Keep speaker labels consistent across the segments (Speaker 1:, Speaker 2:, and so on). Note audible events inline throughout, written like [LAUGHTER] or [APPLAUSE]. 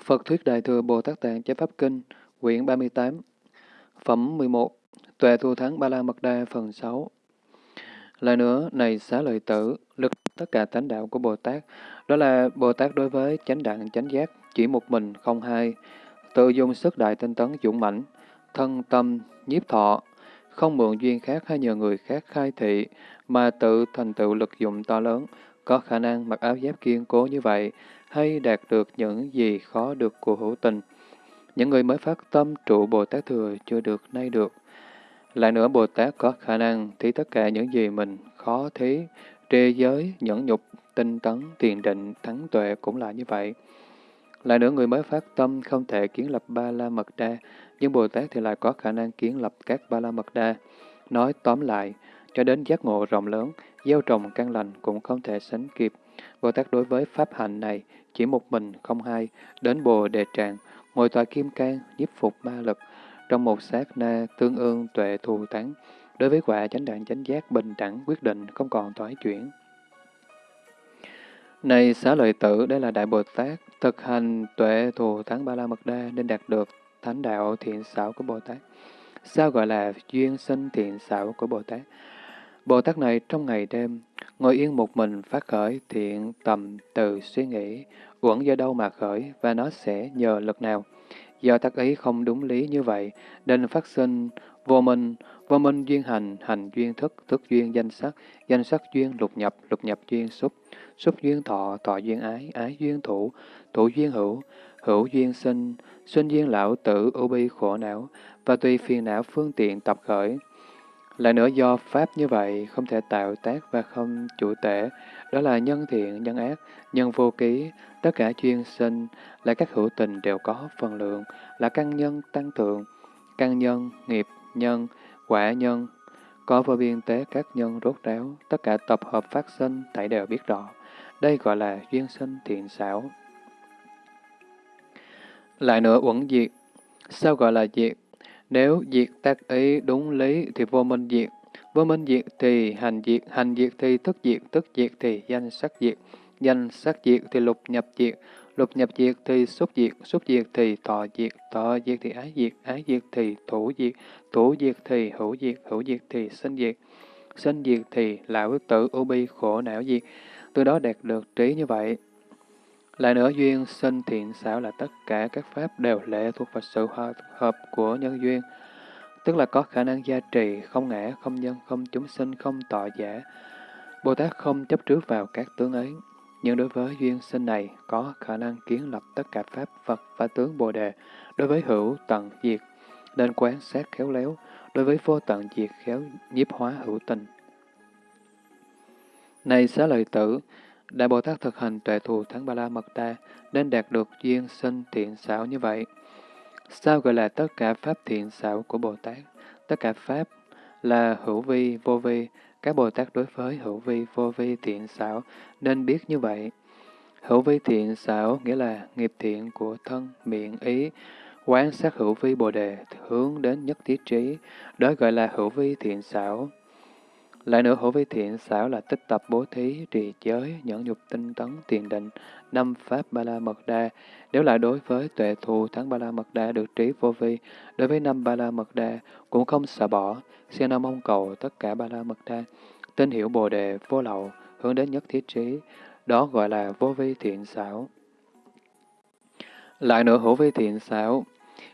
Speaker 1: Phật Thuyết Đại Thừa Bồ Tát Tạng Chế Pháp Kinh, quyển 38, phẩm 11, Tuệ Thu Thắng Ba La Mật Đa phần 6. Lại nữa, này xá lợi tử, lực tất cả tánh đạo của Bồ Tát, đó là Bồ Tát đối với chánh đẳng chánh giác, chỉ một mình, không hai, tự dùng sức đại tinh tấn dũng mãnh, thân tâm, nhiếp thọ, không mượn duyên khác hay nhờ người khác khai thị, mà tự thành tựu lực dụng to lớn, có khả năng mặc áo giáp kiên cố như vậy, hay đạt được những gì khó được của hữu tình. Những người mới phát tâm trụ Bồ Tát Thừa chưa được nay được. Lại nữa Bồ Tát có khả năng thí tất cả những gì mình khó thí, trê giới, nhẫn nhục, tinh tấn, tiền định, thắng tuệ cũng là như vậy. Lại nữa người mới phát tâm không thể kiến lập ba la mật đa, nhưng Bồ Tát thì lại có khả năng kiến lập các ba la mật đa. Nói tóm lại, cho đến giác ngộ rộng lớn, gieo trồng căn lành cũng không thể sánh kịp. Bồ Tát đối với pháp hạnh này chỉ một mình không hai, đến bồ đề tràng, ngồi tòa kim cang, nhiếp phục ma lực, trong một sát na tương ương tuệ thù tán, đối với quả chánh đẳng chánh giác bình đẳng quyết định không còn thoái chuyển. Này xá lợi tử, đây là Đại Bồ Tát, thực hành tuệ thù thắng ba la mật đa nên đạt được thánh đạo thiện xảo của Bồ Tát. Sao gọi là duyên sinh thiện xảo của Bồ Tát? Bồ Tát này trong ngày đêm, ngồi yên một mình phát khởi thiện tầm từ suy nghĩ, uẩn do đâu mà khởi và nó sẽ nhờ lực nào. Do tác ý không đúng lý như vậy, nên phát sinh vô minh, vô minh duyên hành, hành duyên thức, thức duyên danh sắc, danh sắc duyên lục nhập, lục nhập duyên xúc, xúc duyên thọ, thọ duyên ái, ái duyên thủ, thủ duyên hữu, hữu duyên sinh, sinh duyên lão tử, ưu bi khổ não, và tùy phiền não phương tiện tập khởi. Lại nữa do Pháp như vậy không thể tạo tác và không chủ tể, đó là nhân thiện, nhân ác, nhân vô ký, tất cả chuyên sinh, là các hữu tình đều có phần lượng, là căn nhân tăng thượng, căn nhân, nghiệp nhân, quả nhân, có vô biên tế các nhân rốt ráo, tất cả tập hợp phát sinh, thảy đều biết rõ. Đây gọi là duyên sinh thiện xảo. Lại nữa uẩn diệt. Sao gọi là diệt? Nếu diệt tác ý đúng lý thì vô minh diệt. Vô minh diệt thì hành diệt, hành diệt thì thức diệt, thức diệt thì danh sắc diệt, danh sắc diệt thì lục nhập diệt, lục nhập diệt thì xúc diệt, xúc diệt thì thọ diệt, thọ diệt thì ái diệt, ái diệt thì thủ diệt, thủ diệt thì hữu diệt, hữu diệt thì sinh diệt, sinh diệt thì lão tử u bi khổ não diệt. Từ đó đạt được trí như vậy. Lại nữa, duyên sinh thiện xảo là tất cả các pháp đều lệ thuộc vào sự hợp, hợp của nhân duyên, tức là có khả năng gia trì, không ngã, không nhân, không chúng sinh, không tọa giả. Bồ Tát không chấp trước vào các tướng ấy, nhưng đối với duyên sinh này có khả năng kiến lập tất cả pháp vật và tướng Bồ Đề, đối với hữu tận diệt, nên quán sát khéo léo, đối với vô tận diệt khéo nhiếp hóa hữu tình. Này xá lợi tử, Đại Bồ Tát thực hành tuệ thù thắng ba la mật đa, nên đạt được duyên sinh thiện xảo như vậy. Sao gọi là tất cả pháp thiện xảo của Bồ Tát? Tất cả pháp là hữu vi, vô vi, các Bồ Tát đối với hữu vi, vô vi, thiện xảo nên biết như vậy. Hữu vi thiện xảo nghĩa là nghiệp thiện của thân, miệng, ý, quán sát hữu vi Bồ Đề hướng đến nhất thiết trí, đó gọi là hữu vi thiện xảo. Lại nữa hữu vi thiện xảo là tích tập bố thí, trì giới, nhẫn nhục tinh tấn, tiền định, năm pháp ba la mật đa. Nếu lại đối với tuệ thù thắng ba la mật đa được trí vô vi, đối với năm ba la mật đa cũng không xả bỏ, xin nam mong cầu tất cả ba la mật đa. Tin hiểu bồ đề vô lậu, hướng đến nhất thiết trí, đó gọi là vô vi thiện xảo. Lại nữa hữu vi thiện xảo,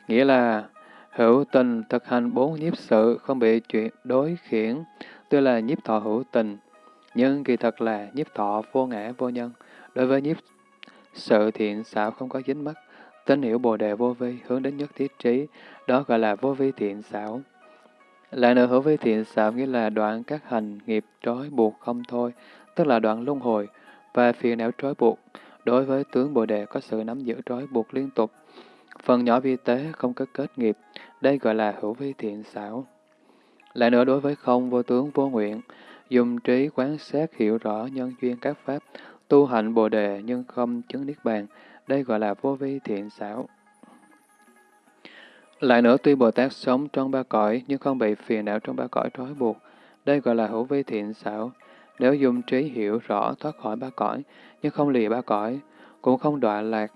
Speaker 1: nghĩa là hữu tình thực hành bốn nhiếp sự, không bị chuyện đối khiển, tức là nhiếp thọ hữu tình, nhưng kỳ thật là nhiếp thọ vô ngã vô nhân. Đối với nhiếp sự thiện xảo không có dính mắc, tín hiểu bồ đề vô vi, hướng đến nhất thiết trí, đó gọi là vô vi thiện xảo. Lại nữa hữu vi thiện xảo nghĩa là đoạn các hành nghiệp trói buộc không thôi, tức là đoạn luân hồi và phiền não trói buộc. Đối với tướng bồ đề có sự nắm giữ trói buộc liên tục. Phần nhỏ vi tế không có kết nghiệp, đây gọi là hữu vi thiện xảo. Lại nữa đối với không vô tướng vô nguyện, dùng trí quán sát hiểu rõ nhân duyên các pháp, tu hạnh bồ đề nhưng không chứng niết bàn, đây gọi là vô vi thiện xảo. Lại nữa tuy Bồ Tát sống trong ba cõi nhưng không bị phiền não trong ba cõi trói buộc, đây gọi là hữu vi thiện xảo. Nếu dùng trí hiểu rõ thoát khỏi ba cõi nhưng không lìa ba cõi, cũng không đọa lạc,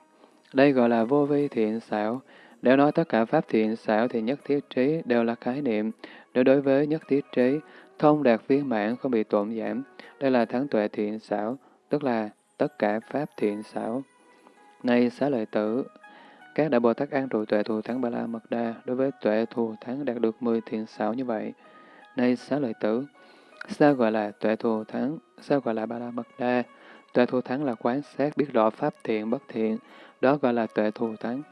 Speaker 1: Đây gọi là vô vi thiện xảo. Nếu nói tất cả pháp thiện xảo thì nhất thiết trí đều là khái niệm. Nếu đối với nhất thiết trí, thông đạt viên mãn không bị tổn giảm, đây là thắng tuệ thiện xảo, tức là tất cả pháp thiện xảo. Này xá lợi tử, các đại Bồ Tát an trụ tuệ thù thắng Ba La Mật Đa đối với tuệ thù thắng đạt được 10 thiện xảo như vậy. Này xá lợi tử, sao gọi là tuệ thù thắng, sao gọi là Ba La Mật Đa? Tuệ thù thắng là quán sát biết rõ pháp thiện bất thiện, đó gọi là tuệ thù thắng.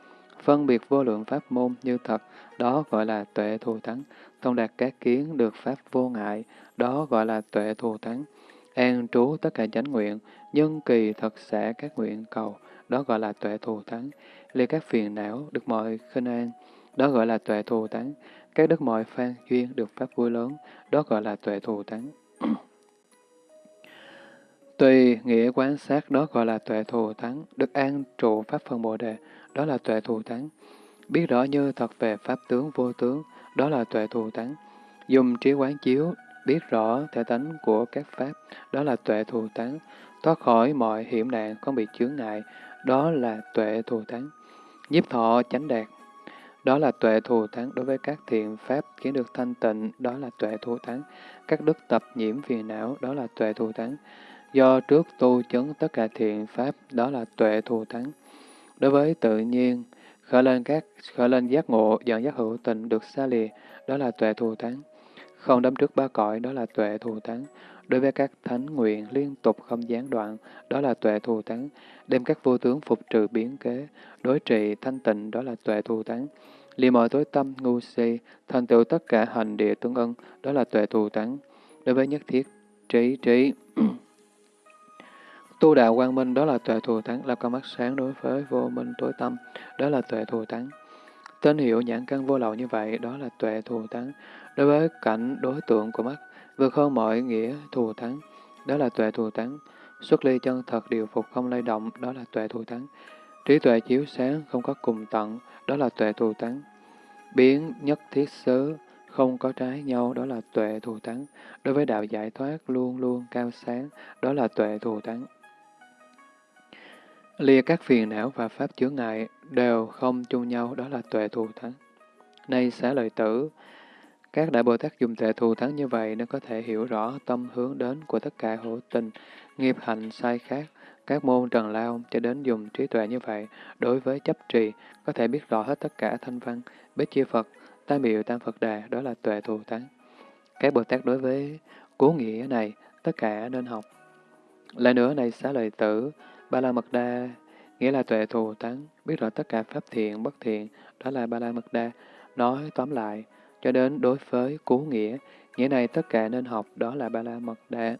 Speaker 1: Phân biệt vô lượng pháp môn như thật, đó gọi là tuệ thù thắng. Thông đạt các kiến được pháp vô ngại, đó gọi là tuệ thù thắng. An trú tất cả chánh nguyện, nhân kỳ thật sẽ các nguyện cầu, đó gọi là tuệ thù thắng. Ly các phiền não được mọi khinh an, đó gọi là tuệ thù thắng. Các đức mọi phan duyên được pháp vui lớn, đó gọi là tuệ thù thắng. Tùy nghĩa quán sát đó gọi là tuệ thù thắng, được an trụ pháp phân bồ đề, đó là tuệ thù thắng. Biết rõ như thật về pháp tướng vô tướng, đó là tuệ thù thắng. Dùng trí quán chiếu, biết rõ thể tánh của các pháp, đó là tuệ thù thắng. Thoát khỏi mọi hiểm nạn không bị chướng ngại, đó là tuệ thù thắng. Nhiếp thọ chánh đạt, đó là tuệ thù thắng đối với các thiện pháp khiến được thanh tịnh, đó là tuệ thù thắng. Các đức tập nhiễm phiền não, đó là tuệ thù thắng. Do trước tu chứng tất cả thiện pháp, đó là tuệ thù thắng. Đối với tự nhiên, khởi lên các khởi lên giác ngộ, dẫn giác hữu tình được xa lìa, đó là tuệ thù thắng. Không đấm trước ba cõi, đó là tuệ thù thắng. Đối với các thánh nguyện liên tục không gián đoạn, đó là tuệ thù thắng. Đem các vô tướng phục trừ biến kế, đối trị thanh tịnh, đó là tuệ thù thắng. Lìa mọi tối tâm, ngu si, thành tựu tất cả hành địa tương ưng đó là tuệ thù thắng. Đối với nhất thiết, trí trí. Tu đạo quang minh đó là tuệ thù thắng, là con mắt sáng đối với vô minh tối tâm, đó là tuệ thù thắng. Tên hiệu nhãn căn vô lậu như vậy, đó là tuệ thù thắng. Đối với cảnh đối tượng của mắt, vượt hơn mọi nghĩa thù thắng, đó là tuệ thù thắng. Xuất ly chân thật điều phục không lay động, đó là tuệ thù thắng. Trí tuệ chiếu sáng không có cùng tận, đó là tuệ thù thắng. Biến nhất thiết xứ, không có trái nhau, đó là tuệ thù thắng. Đối với đạo giải thoát luôn luôn cao sáng, đó là tuệ thù thắng. Lìa các phiền não và pháp chướng ngại đều không chung nhau, đó là tuệ thù thắng. Nay xá lợi tử, các đại Bồ Tát dùng tuệ thù thắng như vậy nên có thể hiểu rõ tâm hướng đến của tất cả hữu tình, nghiệp hành sai khác, các môn trần lao cho đến dùng trí tuệ như vậy, đối với chấp trì, có thể biết rõ hết tất cả thanh văn, bế chia Phật, tam biểu tam Phật đà, đó là tuệ thù thắng. Các Bồ Tát đối với cố nghĩa này, tất cả nên học. Lại nữa này xá lợi tử, Ba la mật đa nghĩa là tuệ thù thắng, biết rõ tất cả pháp thiện, bất thiện, đó là ba la mật đa. Nói tóm lại, cho đến đối với cú nghĩa, nghĩa này tất cả nên học, đó là ba la mật đa.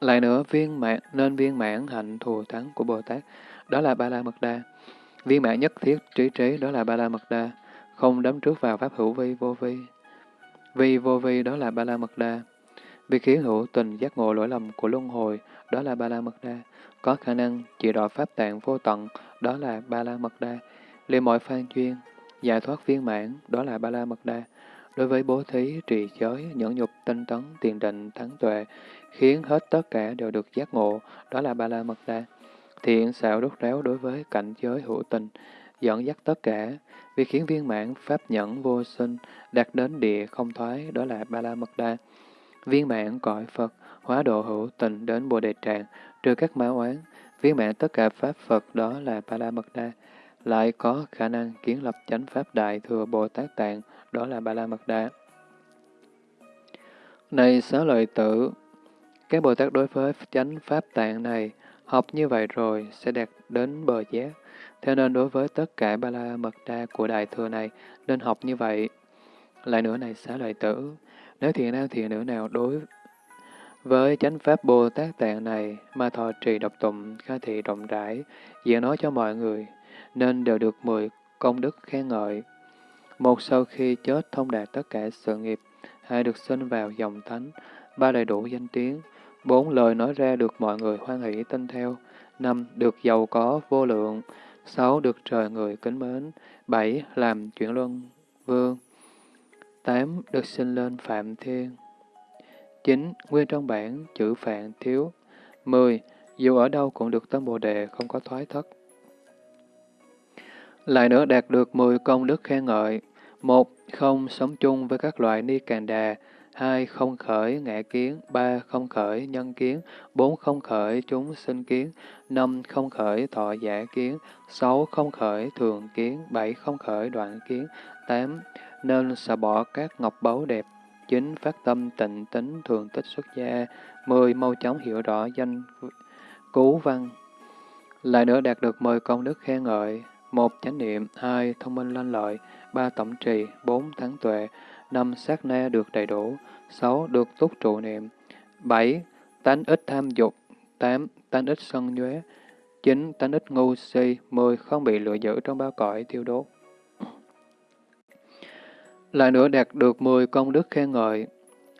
Speaker 1: Lại nữa, viên mãn, nên viên mãn hạnh thù thắng của Bồ Tát, đó là ba la mật đa. Viên mãn nhất thiết trí trí, đó là ba la mật đa. Không đấm trước vào pháp hữu vi vô vi. Vi vô vi, đó là ba la mật đa. Vì khiến hữu tình giác ngộ lỗi lầm của luân hồi, đó là Ba La Mật Đa. Có khả năng chỉ rõ pháp tạng vô tận, đó là Ba La Mật Đa. Liên mọi phan chuyên giải thoát viên mãn, đó là Ba La Mật Đa. Đối với bố thí, trì giới, nhẫn nhục, tinh tấn, tiền định, thắng tuệ, khiến hết tất cả đều được giác ngộ, đó là Ba La Mật Đa. Thiện xạo đốt ráo đối với cảnh giới hữu tình, dẫn dắt tất cả, vì khiến viên mãn pháp nhẫn vô sinh, đạt đến địa không thoái, đó là Ba La Mật Đa. Viên mãn cõi Phật, hóa độ hữu tình đến Bồ Đề Tràng, trừ các máu oán, viên mãn tất cả Pháp Phật đó là Ba La Mật Đa, lại có khả năng kiến lập chánh Pháp Đại Thừa Bồ Tát Tạng, đó là Ba La Mật Đa. Này xá lợi tử, các Bồ Tát đối với chánh Pháp Tạng này, học như vậy rồi sẽ đạt đến bờ giác. Thế nên đối với tất cả Ba La Mật Đa của Đại Thừa này, nên học như vậy. Lại nữa này xá lợi tử, nếu thiện nam thiện nữ nào đối với chánh pháp Bồ Tát Tạng này mà thọ trì độc tụng, khai thị rộng rãi, diễn nói cho mọi người, nên đều được mười công đức khen ngợi. Một sau khi chết thông đạt tất cả sự nghiệp, hai được sinh vào dòng thánh, ba đầy đủ danh tiếng, bốn lời nói ra được mọi người hoan hỷ tin theo, năm được giàu có vô lượng, sáu được trời người kính mến, bảy làm chuyển luân vương, tám được sinh lên phạm thiên, 9. Nguyên trong bản chữ phạm thiếu. 10. dù ở đâu cũng được tâm Bồ Đề, không có thoái thất. Lại nữa đạt được 10 công đức khen ngợi. Một, không sống chung với các loại ni càn đà. Hai, không khởi ngã kiến. Ba, không khởi nhân kiến. Bốn, không khởi chúng sinh kiến. Năm, không khởi thọ giả kiến. Sáu, không khởi thường kiến. Bảy, không khởi đoạn kiến. Tám, nên xả bỏ các ngọc báu đẹp. chính phát tâm tịnh tính thường tích xuất gia. Mười, mau chóng hiểu rõ danh cứu văn. Lại nữa đạt được mười công đức khen ngợi một chánh niệm, hai thông minh lanh lợi, ba tổng trì, bốn thắng tuệ, năm sát na được đầy đủ, sáu được túc trụ niệm, bảy tánh ít tham dục, tám tánh ít sân nhuế, chín tánh ít ngu si, mười không bị lựa giữ trong ba cõi thiêu đốt. Lại nữa đạt được mười công đức khen ngợi.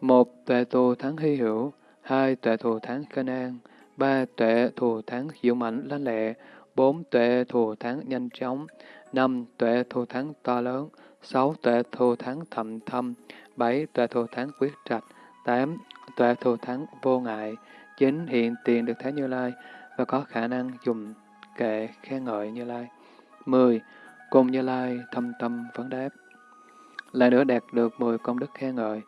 Speaker 1: một Tuệ thù thắng hy hữu. hai Tuệ thù thắng khên an. ba Tuệ thù thắng dũng mạnh lanh lệ bốn tuệ thù thắng nhanh chóng, năm tuệ thù thắng to lớn, sáu tuệ thù thắng thầm thâm, bảy tuệ thù thắng quyết trạch, tám tuệ thù thắng vô ngại, chín hiện tiền được Thế Như Lai và có khả năng dùng kệ khen ngợi Như Lai. mười Cùng Như Lai thâm tâm vấn đáp. Lại nữa đạt được mười công đức khen ngợi.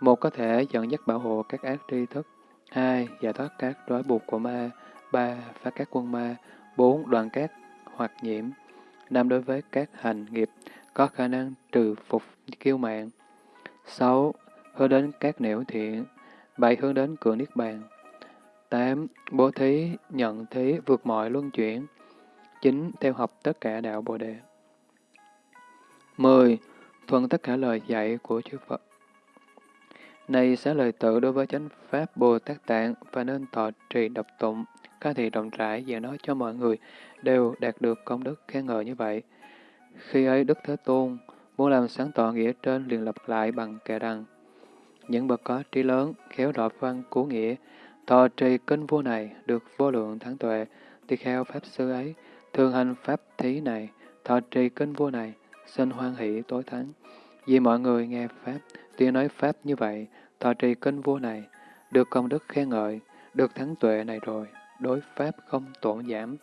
Speaker 1: Một có thể dẫn dắt bảo hộ các ác tri thức. Hai, giải thoát các trói buộc của ma. Ba, phá các quân ma. bốn đoàn các hoặc nhiễm. năm Đối với các hành nghiệp có khả năng trừ phục kiêu mạng. sáu Hướng đến các nẻo thiện. bảy Hướng đến cửa Niết Bàn. tám Bố thí, nhận thí, vượt mọi luân chuyển. chín Theo học tất cả đạo Bồ Đề. 10. Thuận tất cả lời dạy của chư Phật. Này xá lời tự đối với chánh Pháp Bồ Tát Tạng và nên thọ trì độc tụng, các thị rộng rãi và nói cho mọi người đều đạt được công đức khen ngợi như vậy. Khi ấy Đức Thế Tôn muốn làm sáng tỏ nghĩa trên liền lập lại bằng kệ rằng những bậc có trí lớn, khéo đọc văn cứu nghĩa, thọ trì kinh vua này được vô lượng thắng tuệ, tỳ kheo Pháp Sư ấy, thường hành Pháp thí này, thọ trì kinh vua này, xin hoan hỷ tối thắng. Vì mọi người nghe Pháp, tiếng nói Pháp như vậy, thọ trì kinh vua này, được công đức khen ngợi, được thắng tuệ này rồi đối pháp không tổn giảm.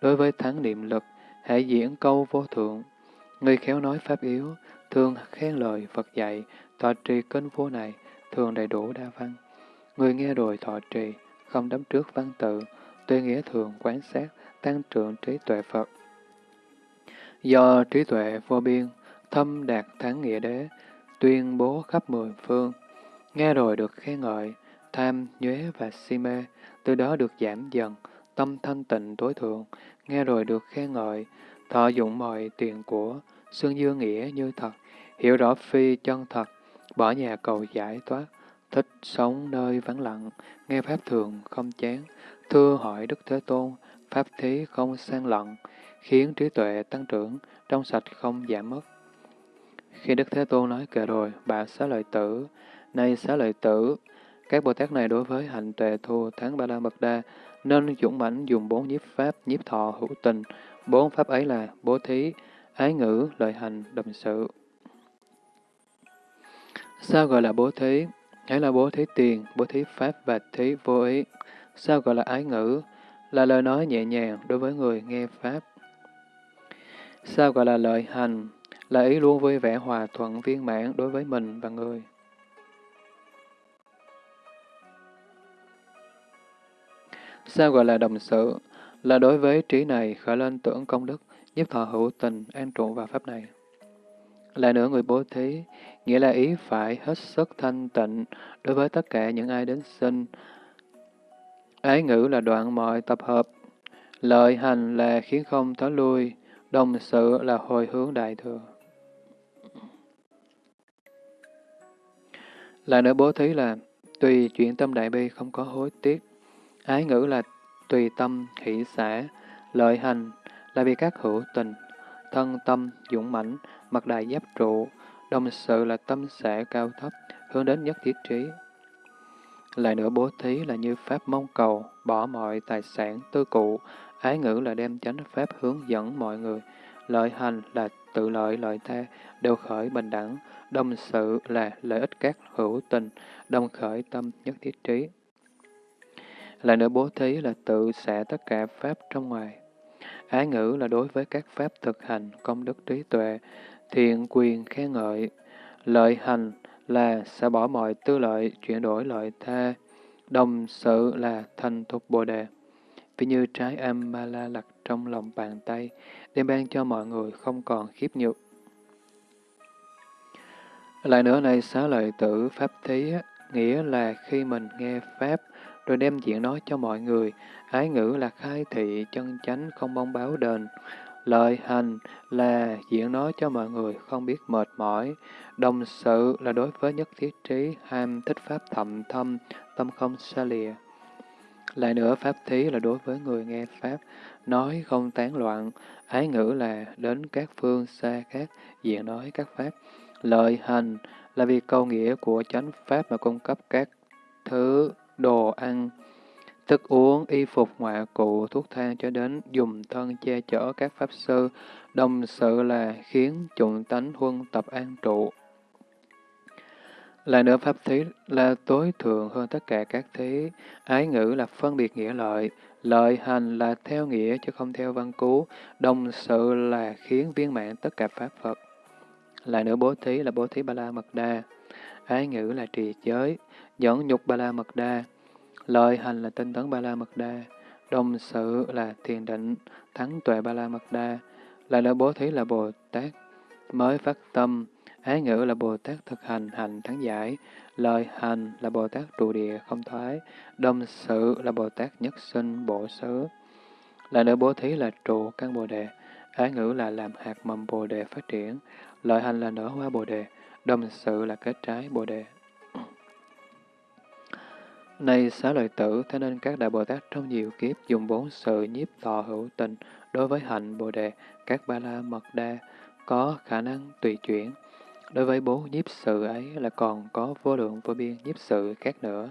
Speaker 1: Đối với thắng niệm lực, hãy diễn câu vô thượng. Người khéo nói pháp yếu, thường khen lời Phật dạy, thọ trì kinh vua này, thường đầy đủ đa văn. Người nghe rồi thọ trì, không đắm trước văn tự, tuy nghĩa thường quán sát, tăng trưởng trí tuệ Phật. Do trí tuệ vô biên, thâm đạt thắng nghĩa đế, tuyên bố khắp mười phương, nghe rồi được khen ngợi, tham, nhuế và si mê, từ đó được giảm dần, tâm thanh tịnh tối thượng, nghe rồi được khen ngợi, thọ dụng mọi tiền của, xương dương nghĩa như thật, hiểu rõ phi chân thật, bỏ nhà cầu giải thoát, thích sống nơi vắng lặng, nghe Pháp thường không chán, thưa hỏi Đức Thế Tôn, Pháp thí không sang lận, khiến trí tuệ tăng trưởng, trong sạch không giảm mất. Khi Đức Thế Tôn nói kệ rồi, bà xá lợi tử, nay xá lợi tử, các Bồ Tát này đối với hạnh tuệ thù tháng ba la mật đa, nên dũng mãnh dùng bốn nhiếp pháp, nhiếp thọ, hữu tình. Bốn pháp ấy là bố thí, ái ngữ, lợi hành, đồng sự. Sao gọi là bố thí? Ấy là bố thí tiền, bố thí pháp và thí vô ý. Sao gọi là ái ngữ? Là lời nói nhẹ nhàng đối với người nghe pháp. Sao gọi là lợi hành? Là ý luôn vui vẻ hòa thuận viên mãn đối với mình và người. Sao gọi là đồng sự? Là đối với trí này khởi lên tưởng công đức, giúp thọ hữu tình, an trụ vào pháp này. Lại nữa người bố thí, nghĩa là ý phải hết sức thanh tịnh đối với tất cả những ai đến sinh. Ái ngữ là đoạn mọi tập hợp, lợi hành là khiến không thói lui, đồng sự là hồi hướng đại thừa. Lại nữa bố thí là tùy chuyện tâm đại bi không có hối tiếc, Ái ngữ là tùy tâm, hỷ xã, lợi hành là vì các hữu tình, thân tâm, dũng mãnh, mặt đại giáp trụ, đồng sự là tâm xã cao thấp, hướng đến nhất thiết trí. Lại nữa bố thí là như pháp mong cầu, bỏ mọi tài sản, tư cụ, ái ngữ là đem chánh pháp hướng dẫn mọi người, lợi hành là tự lợi lợi ta, đều khởi bình đẳng, đồng sự là lợi ích các hữu tình, đồng khởi tâm nhất thiết trí. Lại nữa bố thí là tự xả tất cả pháp trong ngoài. Ái ngữ là đối với các pháp thực hành, công đức trí tuệ, thiện quyền khen ngợi. Lợi hành là sẽ bỏ mọi tư lợi, chuyển đổi lợi tha. Đồng sự là thành thục bồ đề. Vì như trái amala ma la lặt trong lòng bàn tay, đem ban cho mọi người không còn khiếp nhược. Lại nữa này xá lợi tử pháp thí, nghĩa là khi mình nghe pháp, rồi đem chuyện nói cho mọi người. Ái ngữ là khai thị, chân chánh, không mong báo đền. Lợi hành là diễn nói cho mọi người không biết mệt mỏi. Đồng sự là đối với nhất thiết trí, ham thích pháp thậm thâm, tâm không xa lìa. Lại nữa, pháp thí là đối với người nghe pháp, nói không tán loạn. Ái ngữ là đến các phương xa khác, diện nói các pháp. Lợi hành là vì câu nghĩa của chánh pháp mà cung cấp các thứ đồ ăn, thức uống, y phục ngoại cụ, thuốc thang cho đến dùng thân che chở các pháp sư, đồng sự là khiến chủng tánh huân tập an trụ. Lại nữa pháp thí là tối thượng hơn tất cả các thí, ái ngữ là phân biệt nghĩa lợi, lợi hành là theo nghĩa chứ không theo văn cú, đồng sự là khiến viên mãn tất cả pháp Phật. Lại nữa bố thí là bố thí ba la mật đa, ái ngữ là trì giới, dẫn nhục ba la mật đa, lợi hành là tinh tấn ba la mật đa, đồng sự là thiền định, thắng tuệ ba la mật đa, lại nữa bố thí là Bồ Tát. Mới phát tâm, ái ngữ là Bồ Tát thực hành hành thắng giải, lợi hành là Bồ Tát trụ địa không thoái, đồng sự là Bồ Tát nhất sinh bổ xứ. Lại nữa bố thí là trụ căn Bồ Đề, ái ngữ là làm hạt mầm Bồ Đề phát triển, lợi hành là nở hoa Bồ Đề, đồng sự là kết trái Bồ Đề. Này xá lợi tử, thế nên các đại Bồ Tát trong nhiều kiếp dùng bốn sự nhiếp thọ hữu tình đối với hạnh Bồ Đề, các ba la mật đa, có khả năng tùy chuyển. Đối với bốn nhiếp sự ấy là còn có vô lượng vô biên nhiếp sự khác nữa.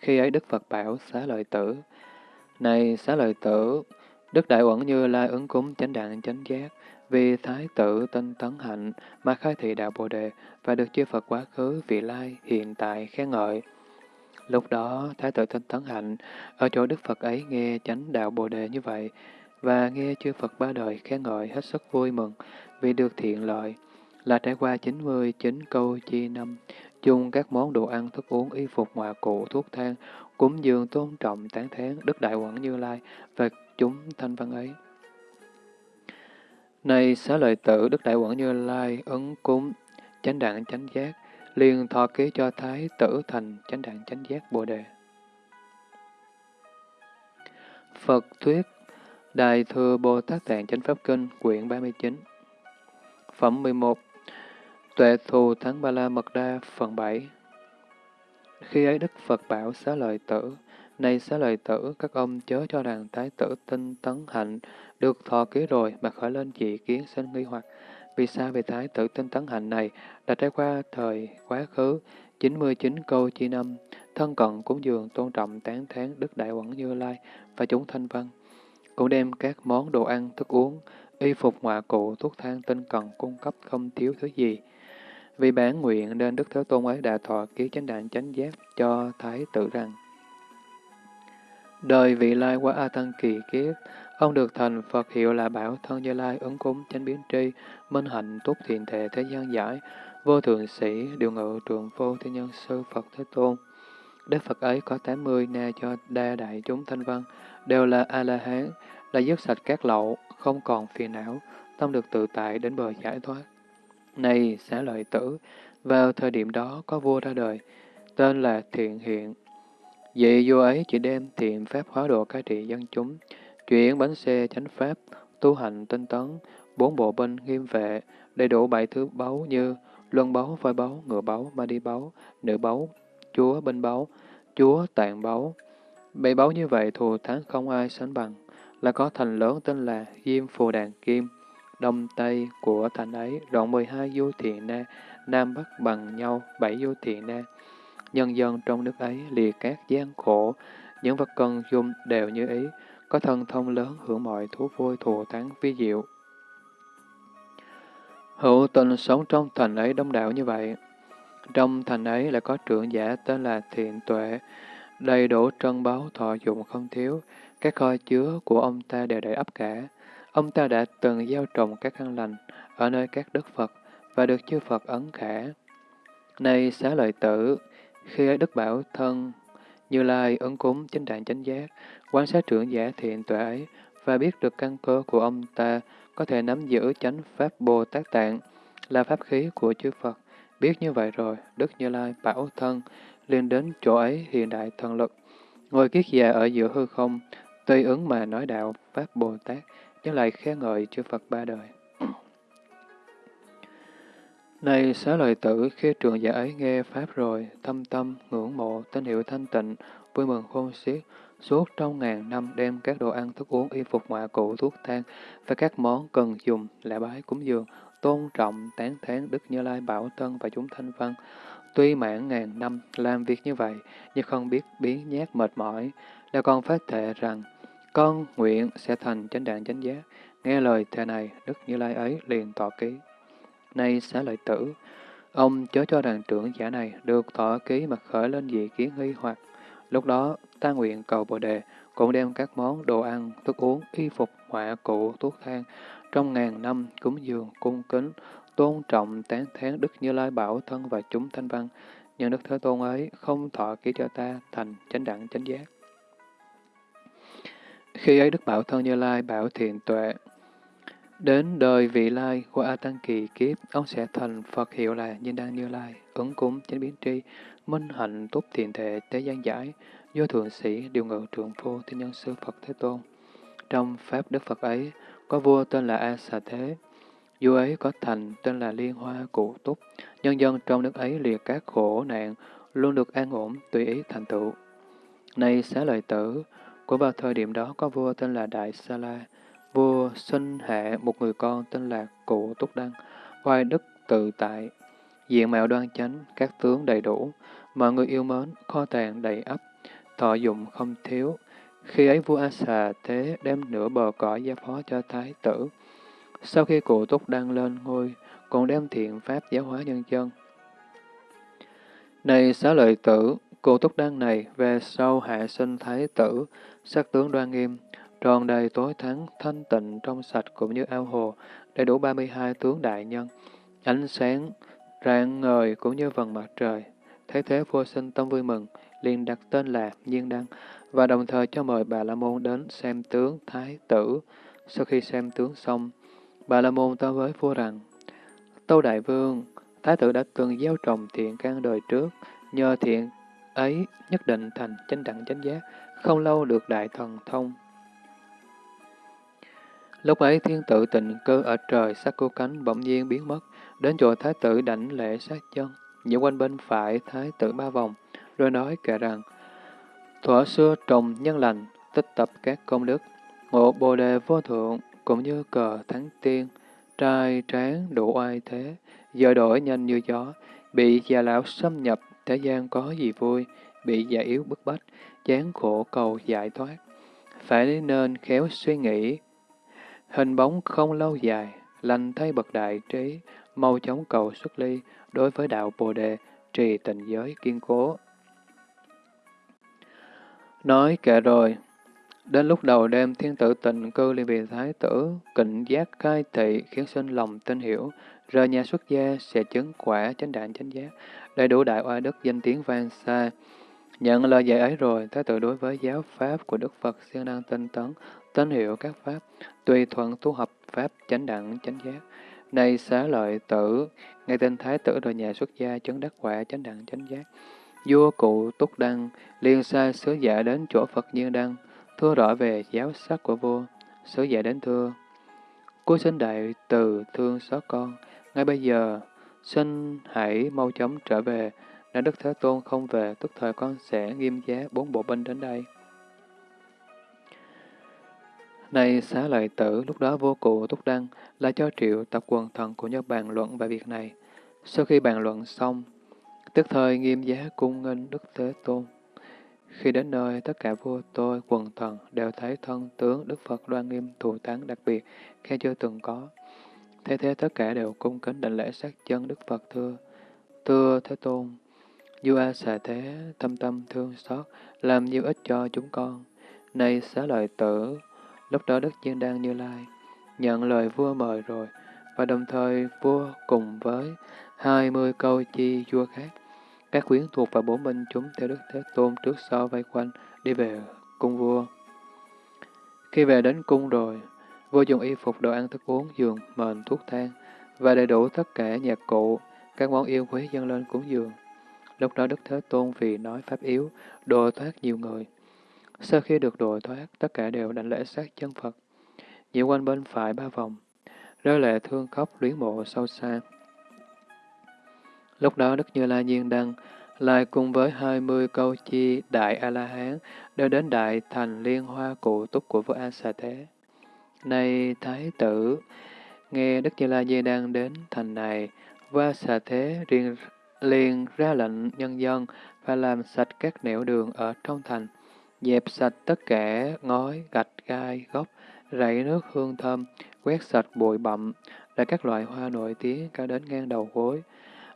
Speaker 1: Khi ấy Đức Phật bảo xá lợi tử, Này xá lợi tử, Đức Đại Uẩn Như Lai ứng cúng chánh đạn chánh giác, vì Thái tử tinh tấn hạnh mà khai thị đạo Bồ Đề và được chư Phật quá khứ, vị lai, hiện tại, khen ngợi. Lúc đó, Thái tử tinh tấn hạnh ở chỗ Đức Phật ấy nghe chánh đạo Bồ Đề như vậy, và nghe chư Phật ba đời khen ngợi hết sức vui mừng vì được thiện lợi, là trải qua 99 câu chi năm, dùng các món đồ ăn, thức uống, y phục ngoại cụ, thuốc thang, cúng dường tôn trọng tán thán Đức Đại Quẩn Như Lai và chúng thanh văn ấy. Này xá lợi tử Đức Đại Quẩn Như Lai ứng cúng, chánh đạn chánh giác, liền thọ ký cho Thái tử thành chánh đạn chánh giác Bồ Đề. Phật Thuyết Đại Thừa Bồ Tát Tạng Chánh Pháp Kinh, quyển 39 Phẩm 11 Tuệ Thù Thắng Ba La Mật Đa, phần 7 Khi ấy Đức Phật bảo xá lợi tử, Này xá lợi tử, các ông chớ cho rằng Thái tử tinh tấn hạnh được thọ ký rồi mà khởi lên dị kiến sinh nghi hoặc. Vì sao về Thái tử tinh tấn hạnh này đã trải qua thời quá khứ 99 câu chi năm, thân cận cúng dường tôn trọng tán thán Đức Đại Quẩn Như Lai và chúng thanh văn cũng đem các món đồ ăn, thức uống, y phục ngoại cụ, thuốc thang tinh cần cung cấp không thiếu thứ gì. Vì bản nguyện nên Đức Thế Tôn ấy đã thọ ký chánh đạn chánh giác cho Thái tử rằng Đời vị lai qua A Tăng kỳ kiếp, ông được thành Phật hiệu là Bảo Thân Như Lai ứng cúng chánh biến tri, minh hạnh túc thiện thể thế gian giải, vô thượng sĩ, điều ngự trường vô thiên nhân sư Phật Thế Tôn. Đức Phật ấy có 80 na cho đa đại chúng thanh văn, đều là A-la-hán, là dứt sạch các lậu, không còn phiền não, tâm được tự tại đến bờ giải thoát. Này, xá lợi tử, vào thời điểm đó có vua ra đời, tên là Thiện Hiện. Vị vua ấy chỉ đem thiện pháp hóa độ cai trị dân chúng, chuyển bánh xe chánh pháp, tu hành tinh tấn, bốn bộ binh nghiêm vệ, đầy đủ bảy thứ báu như luân báu, voi báu, ngựa báu, ma đi báu, nữ báu, chúa binh báu, chúa tạng báu, Bảy báu như vậy thù thắng không ai sánh bằng, là có thành lớn tên là Diêm Phù Đàn Kim. Đông Tây của thành ấy đoạn 12 du thiện na, Nam Bắc bằng nhau 7 du thiện na. Nhân dân trong nước ấy lìa các gian khổ, những vật cần dùng đều như ý, có thân thông lớn hưởng mọi thú vui thù thắng vi diệu. Hữu tình sống trong thành ấy đông đảo như vậy. Trong thành ấy lại có trưởng giả tên là Thiện Tuệ, đầy đủ trân báu thọ dụng không thiếu, các kho chứa của ông ta đều đầy ắp cả. Ông ta đã từng gieo trồng các căn lành ở nơi các đức Phật và được chư Phật ấn khả. Này xá lợi tử, khi ấy Đức Bảo Thân Như Lai ứng cúng chính đạn chánh giác, quan sát trưởng giả thiện tuệ ấy và biết được căn cơ của ông ta có thể nắm giữ chánh Pháp Bồ Tát Tạng là pháp khí của chư Phật. Biết như vậy rồi, Đức Như Lai bảo thân liền đến chỗ ấy hiện đại thần lực, ngồi kiết già ở giữa hư không, tùy ứng mà nói đạo Pháp Bồ Tát, nhưng lại khen ngợi chư Phật ba đời. Này xá lợi tử, khi trường giả ấy nghe Pháp rồi, thâm tâm, ngưỡng mộ, tín hiệu thanh tịnh, vui mừng khôn xiết, suốt trong ngàn năm đem các đồ ăn, thức uống, y phục ngoại cụ, thuốc thang và các món cần dùng, lạ bái cúng dường, tôn trọng, tán thán Đức Như Lai Bảo Tân và chúng thanh văn. Tuy mãn ngàn năm làm việc như vậy, nhưng không biết biến nhát mệt mỏi, là con phát thệ rằng, con nguyện sẽ thành chánh đạn chánh giác. Nghe lời thề này, Đức Như Lai ấy liền tỏ ký. Nay xá lợi tử, ông chớ cho đàn trưởng giả này được tỏ ký mà khởi lên dị kiến nghi hoặc. Lúc đó, ta nguyện cầu Bồ Đề cũng đem các món đồ ăn, thức uống, y phục, họa cụ, thuốc thang, trong ngàn năm cúng dường, cung kính, tôn trọng, tán thán Đức Như Lai Bảo Thân và chúng thanh văn, nhưng Đức Thế Tôn ấy không thọ ký cho ta thành chánh đẳng chánh giác. Khi ấy Đức Bảo Thân Như Lai bảo thiện tuệ, Đến đời vị lai của A Tăng Kỳ kiếp, ông sẽ thành Phật hiệu là Nhân Đăng Như Lai, ứng cúng, chánh biến tri, minh hạnh túc thiền thể, tế gian giải, do thượng sĩ, điều ngự trượng phu, thiên nhân sư Phật Thế Tôn. Trong Pháp Đức Phật ấy, có vua tên là A Xà Thế, vua ấy có thành tên là Liên Hoa Cụ Túc, nhân dân trong nước ấy liệt các khổ nạn, luôn được an ổn, tùy ý thành tựu. Này xá lợi tử, của vào thời điểm đó có vua tên là Đại Sa La, vua sinh hạ một người con tên là Cụ Túc Đăng, hoài đức tự tại, diện mạo đoan chánh, các tướng đầy đủ, mọi người yêu mến, kho tàng đầy ắp, thọ dụng không thiếu. Khi ấy vua A Xà Thế đem nửa bờ cõi gia phó cho thái tử. Sau khi cụ Túc Đăng lên ngôi, còn đem thiện pháp giáo hóa nhân dân. Này xá lợi tử, cụ Túc Đăng này về sau hạ sinh thái tử, sắc tướng đoan nghiêm, tròn đầy tối thắng, thanh tịnh, trong sạch cũng như ao hồ, đầy đủ 32 tướng đại nhân, ánh sáng, rạng ngời cũng như vầng mặt trời. Thế thế vua sinh tâm vui mừng, liền đặt tên là Nhiên Đăng, và đồng thời cho mời Bà La Môn đến xem tướng Thái tử. Sau khi xem tướng xong, Bà La Môn ta với vua rằng, Tâu Đại Vương, Thái tử đã từng gieo trồng thiện căn đời trước, nhờ thiện ấy nhất định thành chánh đẳng chánh giác, không lâu được đại thần thông, Lúc ấy thiên tử tình cơ ở trời sắc cô cánh bỗng nhiên biến mất, đến chỗ thái tử đảnh lễ sát chân, những quanh bên phải thái tử ba vòng, rồi nói kể rằng, thuở xưa trồng nhân lành, tích tập các công đức, ngộ bồ đề vô thượng, cũng như cờ thắng tiên, trai tráng đủ oai thế, giờ đổi nhanh như gió, bị già lão xâm nhập, thế gian có gì vui, bị già yếu bức bách, chán khổ cầu giải thoát. Phải nên khéo suy nghĩ, Hình bóng không lâu dài, lành thay bậc đại trí, mau chóng cầu xuất ly, đối với đạo Bồ Đề, trì tình giới kiên cố. Nói kệ rồi, đến lúc đầu đêm thiên tử tình cư liên vị thái tử, kịnh giác khai thị khiến sinh lòng tin hiểu, rời nhà xuất gia sẽ chứng quả chánh đạn chánh giác, đầy đủ đại oai đức danh tiếng vang xa. Nhận lời dạy ấy rồi, thái tử đối với giáo pháp của Đức Phật siêng năng tinh tấn, tín hiệu các pháp, tùy thuận tu học pháp chánh đẳng chánh giác. Này xá lợi tử, ngay tên thái tử rồi nhà xuất gia chấn đắc quả chánh đẳng chánh giác. Vua cụ Túc Đăng liền sai sứ giả đến chỗ Phật Nhiên Đăng, thưa rõ về giáo sắc của vua. Sứ giả đến thưa, Cô xin đại từ thương xót con, ngay bây giờ, xin hãy mau chóng trở về, nếu Đức Thế Tôn không về, tức thời con sẽ nghiêm giá bốn bộ binh đến đây. Này xá lợi tử, lúc đó vô cụ túc đăng là cho triệu tập quần thần của nhau bàn luận về việc này. Sau khi bàn luận xong, tức thời nghiêm giá cung nghênh Đức Thế Tôn. Khi đến nơi, tất cả vua tôi, quần thần đều thấy thân tướng Đức Phật đoan nghiêm thù thắng đặc biệt, khe chưa từng có. Thế thế tất cả đều cung kính đảnh lễ sát chân Đức Phật thưa. Thưa Thế Tôn, Du A xà thế, tâm tâm thương xót, làm nhiều ích cho chúng con. Này xá lợi tử, lúc đó Đức chiên đang Như Lai nhận lời vua mời rồi, và đồng thời vua cùng với hai mươi câu chi vua khác, các quyến thuộc và bốn minh chúng theo Đức Thế Tôn trước sau vây quanh đi về cung vua. Khi về đến cung rồi, vua dùng y phục đồ ăn thức uống, giường, mền, thuốc thang và đầy đủ tất cả nhạc cụ, các món yêu quý dâng lên cúng dường. Lúc đó Đức Thế Tôn vì nói pháp yếu, độ thoát nhiều người. Sau khi được độ thoát, tất cả đều đảnh lễ sát chân Phật. Nhiều quanh bên phải ba vòng, rơi lệ thương khóc luyến mộ sâu xa. Lúc đó Đức Như La Nhiên Đăng lại cùng với hai mươi câu chi Đại A-La-Hán đều đến Đại Thành Liên Hoa Cụ Túc của vua A Xà Thế. Này Thái tử, nghe Đức Như La Di đang đến thành này, vua Xà Thế riêng liền ra lệnh nhân dân và làm sạch các nẻo đường ở trong thành, dẹp sạch tất cả ngói, gạch, gai, gốc, rảy nước hương thơm, quét sạch bụi bặm, là các loại hoa nổi tiếng cao đến ngang đầu gối,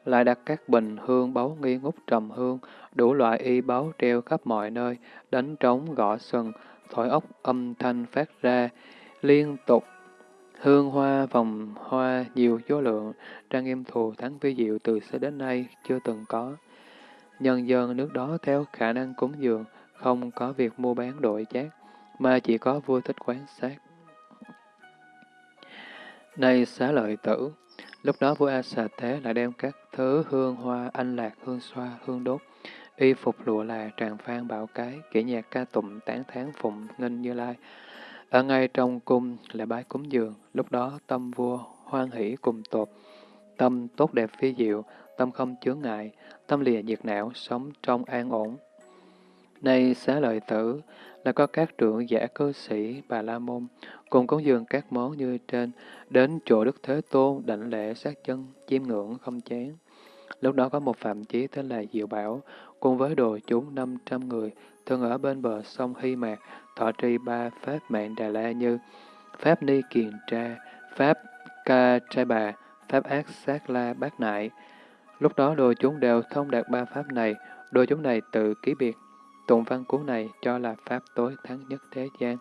Speaker 1: lại đặt các bình hương báu nghi ngút trầm hương, đủ loại y báu treo khắp mọi nơi, đánh trống gõ sừng, thổi ốc âm thanh phát ra, liên tục hương hoa vòng hoa nhiều số lượng, trang nghiêm thù thắng vi diệu từ xưa đến nay chưa từng có. Nhân dân nước đó theo khả năng cúng dường, không có việc mua bán đổi chác, mà chỉ có vua thích quán sát. Này xá lợi tử, lúc đó vua A Xà Thế lại đem các thứ hương hoa, anh lạc, hương xoa, hương đốt, y phục lụa là, tràng phan bảo cái, kỹ nhạc ca tụng, tán tháng phụng, nghinh như lai. Ở ngay trong cung là bái cúng dường, lúc đó tâm vua hoan hỷ cùng tột, tâm tốt đẹp phi diệu, tâm không chướng ngại, tâm lìa nhiệt não, sống trong an ổn. Nay xá lợi tử là có các trưởng giả cư sĩ Bà La Môn, cùng cúng dường các món như trên, đến chỗ Đức Thế Tôn đảnh lễ sát chân, chiêm ngưỡng không chán. Lúc đó có một phạm chí tên là Diệu Bảo, cùng với đồ chúng năm trăm người, thường ở bên bờ sông Hy Mạc, thọ trì ba pháp mạng Đà La như Pháp Ni Kiền Tra, Pháp Ca Trai Bà, Pháp Ác Sát La Bát Nại. Lúc đó đồ chúng đều thông đạt ba pháp này, đồ chúng này tự ký biệt. Tụng văn cuốn này cho là pháp tối thắng nhất thế gian,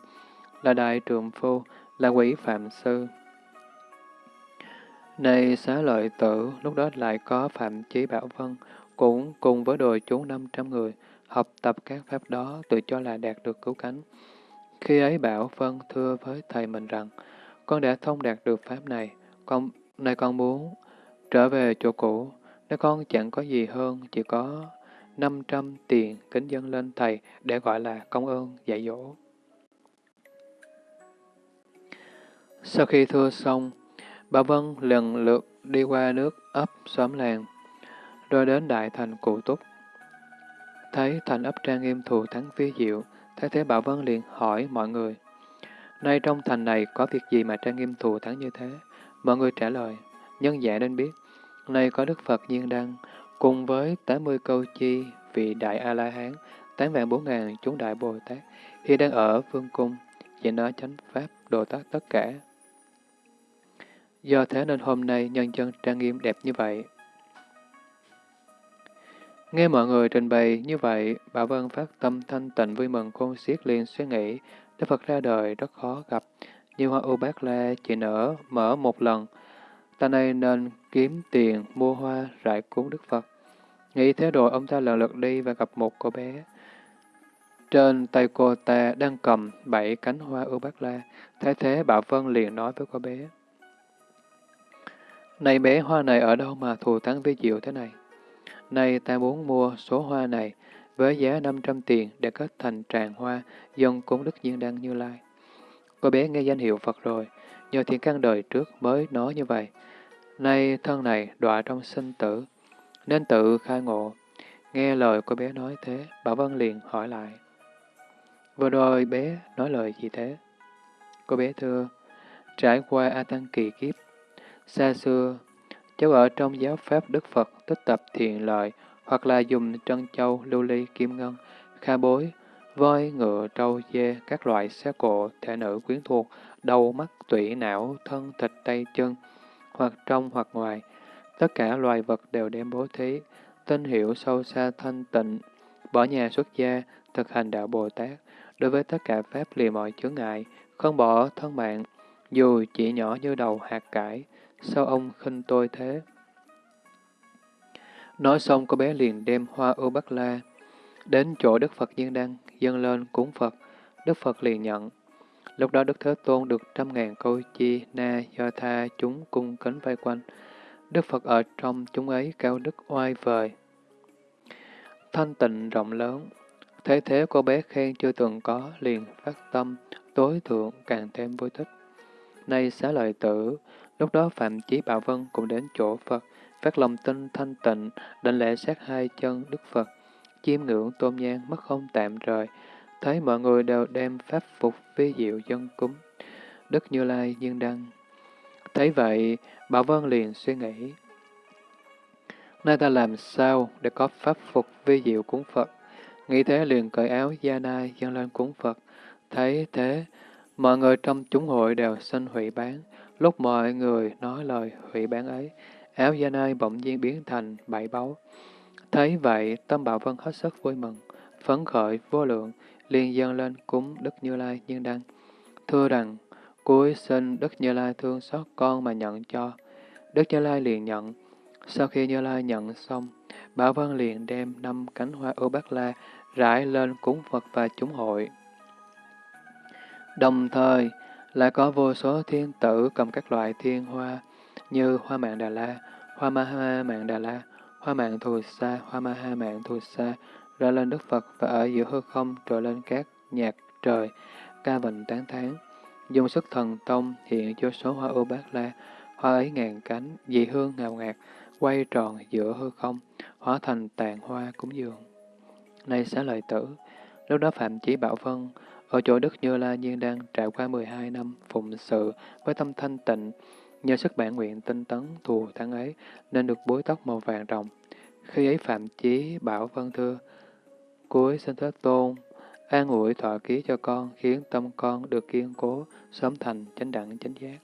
Speaker 1: là đại trường phu, là quỷ phạm sư. Này xá lợi tử, lúc đó lại có Phạm Chí Bảo Vân, cũng cùng với đồ chúng 500 người, học tập các pháp đó tự cho là đạt được cứu cánh. Khi ấy Bảo Vân thưa với thầy mình rằng, con đã thông đạt được pháp này, con nay con muốn trở về chỗ cũ, nếu con chẳng có gì hơn, chỉ có 500 tiền kính dân lên thầy để gọi là công ơn dạy dỗ. Sau khi thưa xong, Bà Vân lần lượt đi qua nước ấp xóm làng, rồi đến đại thành cụ túc. Thấy thành ấp trang nghiêm thù thắng phía diệu, Thế thế Bảo Vân liền hỏi mọi người, Nay trong thành này có việc gì mà trang nghiêm thù thắng như thế? Mọi người trả lời, nhân giả nên biết, nay có Đức Phật Nhiên Đăng, cùng với 80 câu chi vị Đại A-La-Hán, 8 vạn 4 ngàn chúng Đại Bồ Tát, khi đang ở vương cung, chỉ nói chánh pháp, đồ tác tất cả. Do thế nên hôm nay nhân dân trang nghiêm đẹp như vậy. Nghe mọi người trình bày như vậy, Bảo Vân phát tâm thanh tịnh vui mừng khôn xiết liền suy nghĩ, Đức Phật ra đời rất khó gặp, như hoa u bát la chỉ nở mở một lần, ta này nên kiếm tiền mua hoa rải cúng Đức Phật. Nghĩ thế rồi ông ta lần lượt đi và gặp một cô bé. Trên tay cô ta đang cầm bảy cánh hoa u bát la, thế thế Bảo Vân liền nói với cô bé. Này bé hoa này ở đâu mà thù thắng với diệu thế này? Nay ta muốn mua số hoa này với giá 500 tiền để kết thành tràng hoa dân cúng Đức Nhiên Đăng Như Lai. Cô bé nghe danh hiệu Phật rồi, nhờ thiện căn đời trước mới nói như vậy. Nay thân này đọa trong sinh tử, nên tự khai ngộ. Nghe lời cô bé nói thế, Bảo Vân liền hỏi lại. Vừa rồi bé nói lời gì thế? Cô bé thưa, trải qua A Tăng kỳ kiếp, Xa xưa, cháu ở trong giáo pháp Đức Phật tích tập thiện lợi, hoặc là dùng trân châu, lưu ly, kim ngân, kha bối, voi, ngựa, trâu, dê, các loại xe cộ, thể nữ quyến thuộc, đầu, mắt, tủy, não, thân, thịt, tay, chân, hoặc trong hoặc ngoài. Tất cả loài vật đều đem bố thí, tin hiểu sâu xa thanh tịnh, bỏ nhà xuất gia, thực hành đạo Bồ Tát, đối với tất cả Pháp lìa mọi chướng ngại, không bỏ thân mạng, dù chỉ nhỏ như đầu hạt cải, sao ông khinh tôi thế? Nói xong cô bé liền đem hoa ưu bắc la, đến chỗ Đức Phật Diên Đăng, dâng lên cúng Phật, Đức Phật liền nhận. Lúc đó Đức Thế Tôn được trăm ngàn câu chi na do tha chúng cung kính vây quanh. Đức Phật ở trong chúng ấy cao đức oai vời. Thanh tịnh rộng lớn, thế thế cô bé khen chưa từng có, liền phát tâm, tối thượng càng thêm vui thích. Nay xá lợi tử, lúc đó Phạm Chí Bảo Vân cũng đến chỗ Phật, phát lòng tin thanh tịnh, định lễ sát hai chân Đức Phật, chiêm ngưỡng tôn nhang mất không tạm rời, thấy mọi người đều đem pháp phục vi diệu dân cúng. Đức Như Lai nhiên đăng. Thấy vậy, Bảo Vân liền suy nghĩ. Nay ta làm sao để có pháp phục vi diệu cúng Phật? Nghĩ thế liền cởi áo gia nai dâng lên cúng Phật. Thấy thế, mọi người trong chúng hội đều xin hủy bán. Lúc mọi người nói lời hủy bán ấy, áo da nơi bỗng nhiên biến thành bảy báu. Thấy vậy, tâm Bảo Vân hết sức vui mừng, phấn khởi vô lượng, liền dâng lên cúng Đức Như Lai Nhân Đăng. Thưa rằng, cuối xin Đức Như Lai thương xót con mà nhận cho. Đức Như Lai liền nhận. Sau khi Như Lai nhận xong, Bảo Vân liền đem năm cánh hoa ưu bát la rải lên cúng Phật và chúng hội. Đồng thời, lại có vô số thiên tử cầm các loại thiên hoa như hoa mạng Đà La, hoa ma ha mạng Đà La, hoa mạng Thù Sa, hoa ma ha mạng Thù Sa, ra lên Đức Phật và ở giữa hư không trồi lên các nhạc trời, ca vịnh tán thán. Dùng sức thần tông hiện cho số hoa ưu bát la, hoa ấy ngàn cánh, dị hương ngào ngạt, quay tròn giữa hư không, hóa thành tàn hoa cúng dường. Nay xá lợi tử, lúc đó Phạm Chí Bảo Vân, ở chỗ Đức Như La Nhiên đang trải qua 12 năm phụng sự với tâm thanh tịnh, nhờ sức bản nguyện tinh tấn thù thắng ấy nên được bối tóc màu vàng rồng. Khi ấy Phạm Chí Bảo Vân thưa, cuối xin Thế Tôn, an ủi thọ ký cho con, khiến tâm con được kiên cố, sớm thành chánh đẳng chánh giác.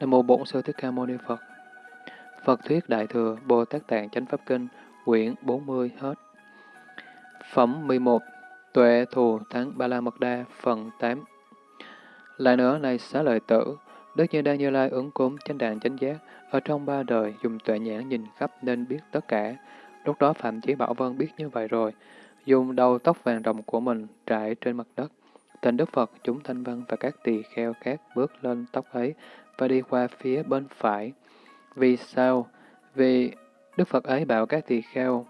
Speaker 1: Nam mô Bổn Sư Thích Ca Mâu Ni Phật. Phật thuyết Đại thừa Bồ Tát Tạng Chánh Pháp Kinh, quyển 40 hết. Phẩm 11. Tuệ thù thắng Ba La Mật Đa, phần 8. Lại nữa này xá lợi tử, Đức Như Đa Như Lai ứng cúng chánh đạn chánh giác, ở trong ba đời dùng tuệ nhãn nhìn khắp nên biết tất cả. Lúc đó Phạm Chí Bảo Vân biết như vậy rồi, dùng đầu tóc vàng rồng của mình trải trên mặt đất. Tình Đức Phật, chúng thanh văn và các tỳ kheo khác bước lên tóc ấy và đi qua phía bên phải. Vì sao? Vì Đức Phật ấy bảo các tỳ kheo,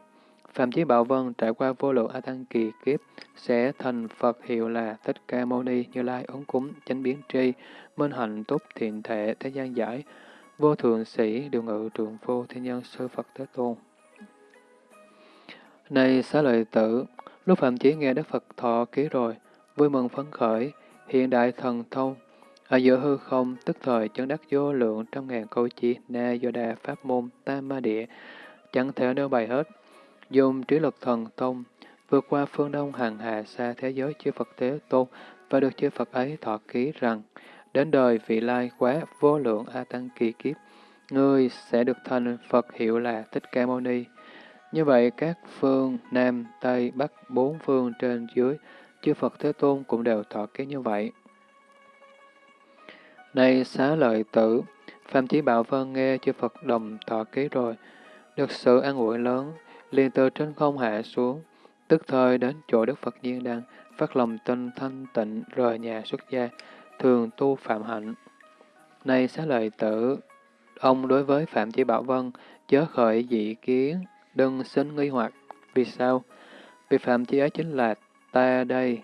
Speaker 1: Phạm Chí Bảo Vân trải qua vô lượng A Tăng kỳ kiếp, sẽ thành Phật hiệu là Thích Ca Mâu Ni Như Lai ứng cúng, chánh biến tri, minh hạnh túc thiện thể, thế gian giải, vô thường sĩ, điều ngự trường vô thiên nhân sư Phật Thế Tôn. Này xá lợi tử, lúc Phạm Chí nghe Đức Phật thọ ký rồi, vui mừng phấn khởi, hiện đại thần thông, ở giữa hư không, tức thời chấn đắc vô lượng trăm ngàn câu chi, na do đà pháp môn, tam ma địa, chẳng thể nêu bày hết. Dùng trí lực thần thông, vượt qua phương đông hàng hà xa thế giới chư Phật Thế Tôn, và được chư Phật ấy thọ ký rằng, đến đời vị lai quá vô lượng A Tăng kỳ kiếp, ngươi sẽ được thành Phật hiệu là Thích Ca Mâu Ni. Như vậy, các phương Nam, Tây, Bắc, bốn phương trên dưới, chư Phật Thế Tôn cũng đều thọ ký như vậy. Này xá lợi tử, Phạm Chí Bảo Vân nghe chư Phật đồng thọ ký rồi, được sự an ủi lớn, liền từ trên không hạ xuống, tức thời đến chỗ Đức Phật Nhiên đang phát lòng tinh thanh tịnh rời nhà xuất gia, thường tu phạm hạnh. Này xá lợi tử, ông đối với Phạm Chí Bảo Vân chớ khởi dị kiến, đừng sinh nghi hoặc. Vì sao? Vì Phạm Chí ấy chính là ta đây.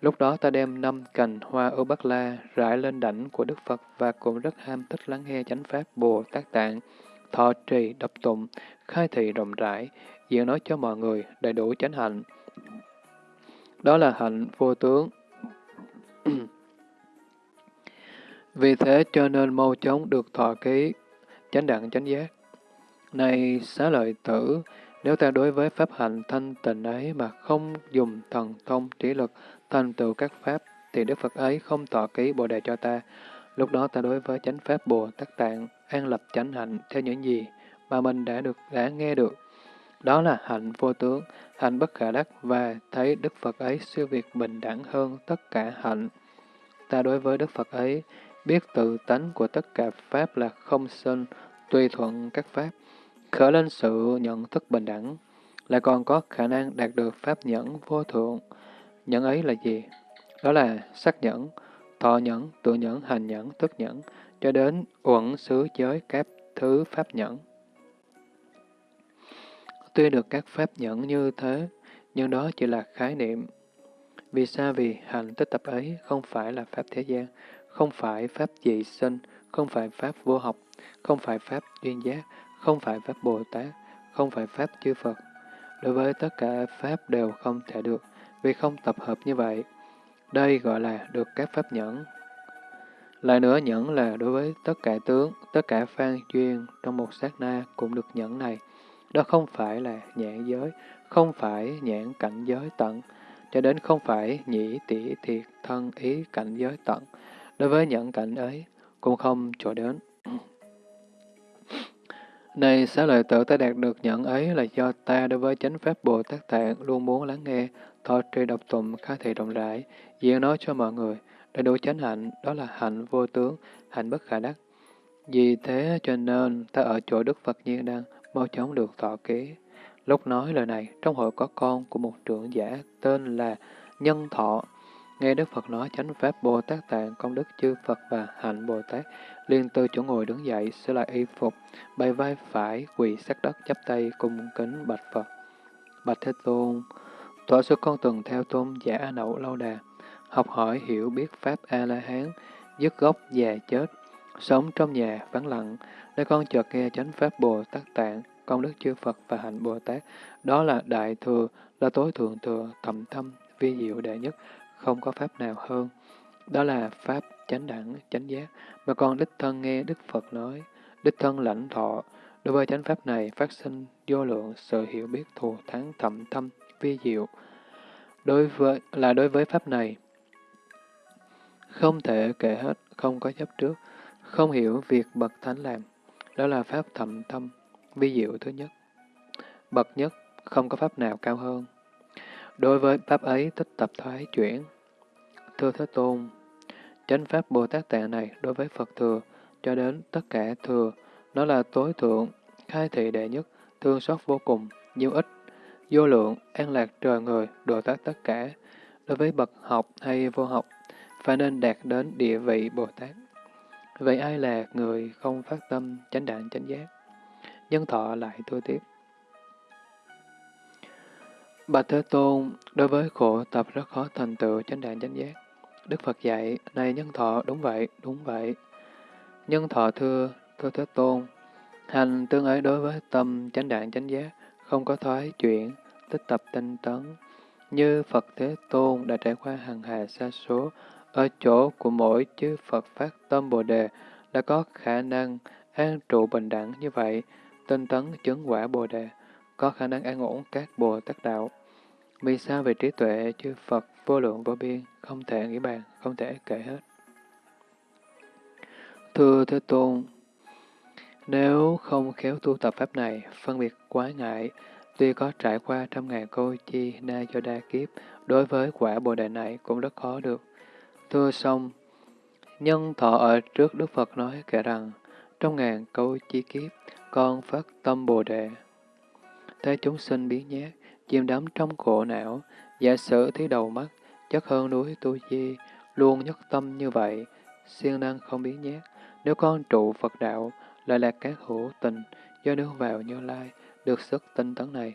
Speaker 1: Lúc đó ta đem năm cành hoa ở bắc la rải lên đảnh của Đức Phật và cũng rất ham thích lắng nghe chánh pháp Bồ Tát Tạng, thọ trì, đập tụng, khai thị rộng rãi, diễn nói cho mọi người đầy đủ chánh hạnh. Đó là hạnh vô tướng. [CLEARS THROAT] Vì thế cho nên mau chóng được thọ ký, chánh đẳng chánh giác. Này xá lợi tử, nếu ta đối với pháp hạnh thanh tịnh ấy mà không dùng thần thông trí lực thành tựu các pháp, thì Đức Phật ấy không thọ ký Bồ Đề cho ta. Lúc đó ta đối với chánh pháp Bồ Tát Tạng, an lập chánh hạnh theo những gì mà mình đã được đã nghe được. Đó là hạnh vô tướng, hạnh bất khả đắc và thấy Đức Phật ấy siêu việt bình đẳng hơn tất cả hạnh. Ta đối với Đức Phật ấy, biết tự tánh của tất cả Pháp là không sinh, tùy thuận các Pháp, khởi lên sự nhận thức bình đẳng, lại còn có khả năng đạt được Pháp nhẫn vô thượng. Nhẫn ấy là gì? Đó là sắc nhẫn, thọ nhẫn, tự nhẫn, hành nhẫn, thức nhẫn, cho đến uẩn xứ giới các thứ Pháp nhẫn. Tuy được các Pháp nhẫn như thế, nhưng đó chỉ là khái niệm. Vì sao? Vì hành tích tập ấy không phải là Pháp thế gian, không phải Pháp dị sinh, không phải Pháp vô học, không phải Pháp duyên giác, không phải Pháp Bồ Tát, không phải Pháp chư Phật. Đối với tất cả Pháp đều không thể được, vì không tập hợp như vậy. Đây gọi là được các Pháp nhẫn. Lại nữa nhẫn là đối với tất cả tướng, tất cả phan duyên trong một sát na cũng được nhẫn này. Đó không phải là nhãn giới, không phải nhãn cảnh giới tận, cho đến không phải nhĩ tỷ thiệt thân ý cảnh giới tận. Đối với nhãn cảnh ấy, cũng không chỗ đến. [CLEARS THROAT] Này xá lợi tử ta đạt được nhận ấy là do ta đối với chánh pháp Bồ Tát Tạng luôn muốn lắng nghe, thọ trì độc tụng khá thị rộng rãi, diễn nói cho mọi người, để đủ chánh hạnh, đó là hạnh vô tướng, hạnh bất khả đắc. Vì thế cho nên ta ở chỗ Đức Phật Nhiên đang mau chóng được thọ ký. Lúc nói lời này, trong hội có con của một trưởng giả tên là Nhân Thọ. Nghe Đức Phật nói chánh pháp Bồ Tát Tạng, công đức chư Phật và hạnh Bồ Tát, liền từ chỗ ngồi đứng dậy, sửa lại y phục, bày vai phải, quỳ sát đất, chắp tay, cung kính bạch Phật. Bạch Thế Tôn, tỏa xuất con từng theo tôn giả A Nậu lâu đà, học hỏi hiểu biết Pháp A-la-hán, dứt gốc già chết, sống trong nhà vắng lặng, nơi con chợt nghe chánh Pháp Bồ Tát Tạng, công đức chư Phật và hạnh Bồ Tát, đó là đại thừa, là tối thượng thừa, thầm thâm, vi diệu đệ nhất, không có Pháp nào hơn. Đó là Pháp chánh đẳng, chánh giác, mà con đích thân nghe Đức Phật nói, đích thân lãnh thọ. Đối với chánh Pháp này, phát sinh vô lượng sự hiểu biết thù thắng thậm thâm, vi diệu. Đối với, là đối với Pháp này, không thể kể hết, không có chấp trước, không hiểu việc bậc thánh làm. Đó là Pháp thậm tâm vi diệu thứ nhất. Bậc nhất, không có Pháp nào cao hơn. Đối với Pháp ấy, tích tập thoái chuyển. Thưa Thế Tôn, chánh Pháp Bồ Tát Tạng này đối với Phật thừa, cho đến tất cả thừa, nó là tối thượng, khai thị đệ nhất, thương xót vô cùng, nhiều ích, vô lượng, an lạc trời người, độ tác tất cả. Đối với bậc học hay vô học, phải nên đạt đến địa vị Bồ Tát. Vậy ai là người không phát tâm chánh đạn chánh giác? Nhân thọ lại tôi tiếp. Bạch Thế Tôn, đối với khổ tập rất khó thành tựu chánh đạn chánh giác. Đức Phật dạy, này nhân thọ, đúng vậy, đúng vậy. Nhân thọ thưa, thưa Thế Tôn, hành tương ấy đối với tâm chánh đạn chánh giác, không có thoái chuyển, tích tập tinh tấn. Như Phật Thế Tôn đã trải qua hàng hà xa số, ở chỗ của mỗi chư Phật phát tâm Bồ Đề đã có khả năng an trụ bình đẳng như vậy, tinh tấn chứng quả Bồ Đề, có khả năng an ổn các Bồ Tát Đạo. Vì sao về trí tuệ chư Phật vô lượng vô biên, không thể nghĩ bàn, không thể kể hết. Thưa Thế Tôn, nếu không khéo tu tập Pháp này, phân biệt quá ngại, tuy có trải qua trăm ngàn câu chi na cho đa kiếp, đối với quả Bồ Đề này cũng rất khó được. Thưa xong, nhân thọ ở trước Đức Phật nói kể rằng, trong ngàn câu chi kiếp, con phát tâm Bồ Đề. Thế chúng sinh biến nhát, chìm đắm trong khổ não, giả sử thấy đầu mắt, chất hơn núi tu di, luôn nhất tâm như vậy, siêng năng không biến nhát. Nếu con trụ Phật đạo, lại là các hữu tình, do nương vào như lai, được sức tinh tấn này.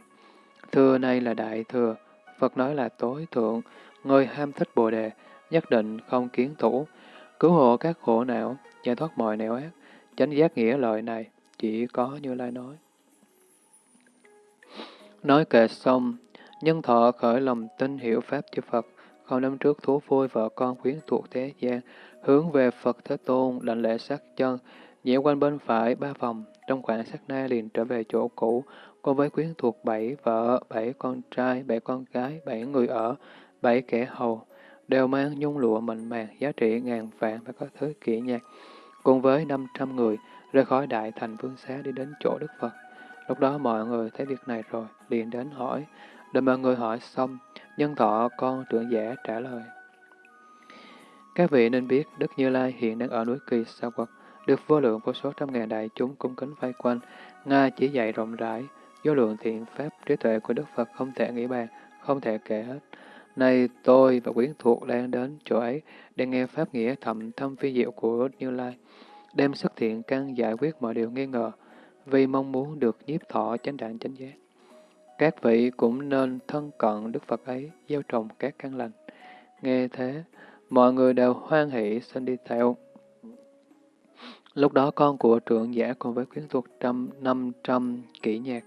Speaker 1: Thừa này là đại thừa, Phật nói là tối thượng, người ham thích Bồ Đề, nhất định không kiến thủ, cứu hộ các khổ não, giải thoát mọi nẻo ác. Chánh giác nghĩa lợi này chỉ có như lai nói. Nói kệ xong, nhân thọ khởi lòng tin hiểu Pháp chư Phật, không năm trước thú vui vợ con quyến thuộc thế gian, hướng về Phật Thế Tôn, lạnh lễ sát chân, nhảy quanh bên phải ba vòng, trong khoảng sát na liền trở về chỗ cũ, cùng với quyến thuộc bảy vợ, bảy con trai, bảy con gái, bảy người ở, bảy kẻ hầu, đều mang nhung lụa mịn màng giá trị ngàn vạn và có thứ kỹ nhạc, cùng với năm trăm người, rời khỏi đại thành vương xá đi đến chỗ Đức Phật. Lúc đó mọi người thấy việc này rồi, liền đến hỏi. Đợi mọi người hỏi xong, nhân thọ con trưởng giả trả lời. Các vị nên biết Đức Như Lai hiện đang ở núi Kỳ Sa Quật, được vô lượng vô số trăm ngàn đại chúng cung kính vây quanh. Nga chỉ dạy rộng rãi, vô lượng thiện pháp trí tuệ của Đức Phật không thể nghĩ bàn, không thể kể hết. Nay tôi và quyến thuộc đang đến chỗ ấy để nghe pháp nghĩa thầm thâm phi diệu của Như Lai, đem xuất thiện căn giải quyết mọi điều nghi ngờ, vì mong muốn được nhiếp thọ chánh đạn chánh giác. Các vị cũng nên thân cận Đức Phật ấy, gieo trồng các căn lành. Nghe thế, mọi người đều hoan hỷ xin đi theo. Lúc đó con của trưởng giả cùng với quyến thuộc trăm năm trăm kỹ nhạc,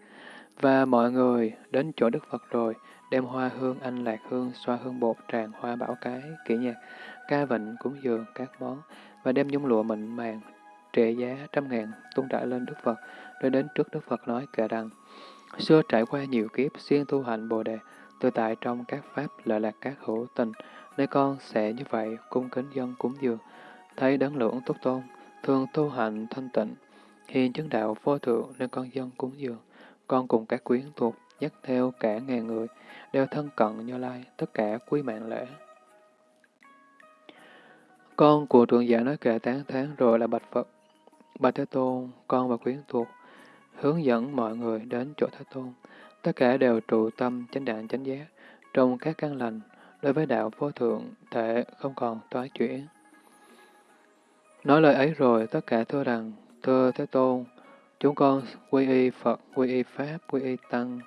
Speaker 1: và mọi người đến chỗ Đức Phật rồi, đem hoa hương anh lạc hương, xoa hương bột, tràng hoa bảo cái, kỹ nhạc, ca vịnh, cúng dường, các món, và đem nhung lụa mịn màng, trệ giá trăm ngàn, tung trải lên Đức Phật, rồi đến trước Đức Phật nói kể rằng, xưa trải qua nhiều kiếp, xuyên tu hành Bồ Đề, tự tại trong các pháp lợi lạc các hữu tình, nơi con sẽ như vậy, cung kính dân cúng dường, thấy đấng lưỡng túc tôn, thường tu hành thanh tịnh, hiền chứng đạo vô thượng nên con dân cúng dường. Con cùng các quyến thuộc, dắt theo cả ngàn người, đều thân cận Như Lai, tất cả quý mạng lễ. Con của trưởng giả nói kệ tán tháng rồi là bạch Phật. Bạch Thế Tôn, con và quyến thuộc, hướng dẫn mọi người đến chỗ Thế Tôn. Tất cả đều trụ tâm chánh đạn chánh giác, trong các căn lành, đối với đạo vô thượng, thể không còn toái chuyển. Nói lời ấy rồi, tất cả thưa rằng, thưa Thế Tôn, chúng con quy y Phật, quy y Pháp, quy y Tăng,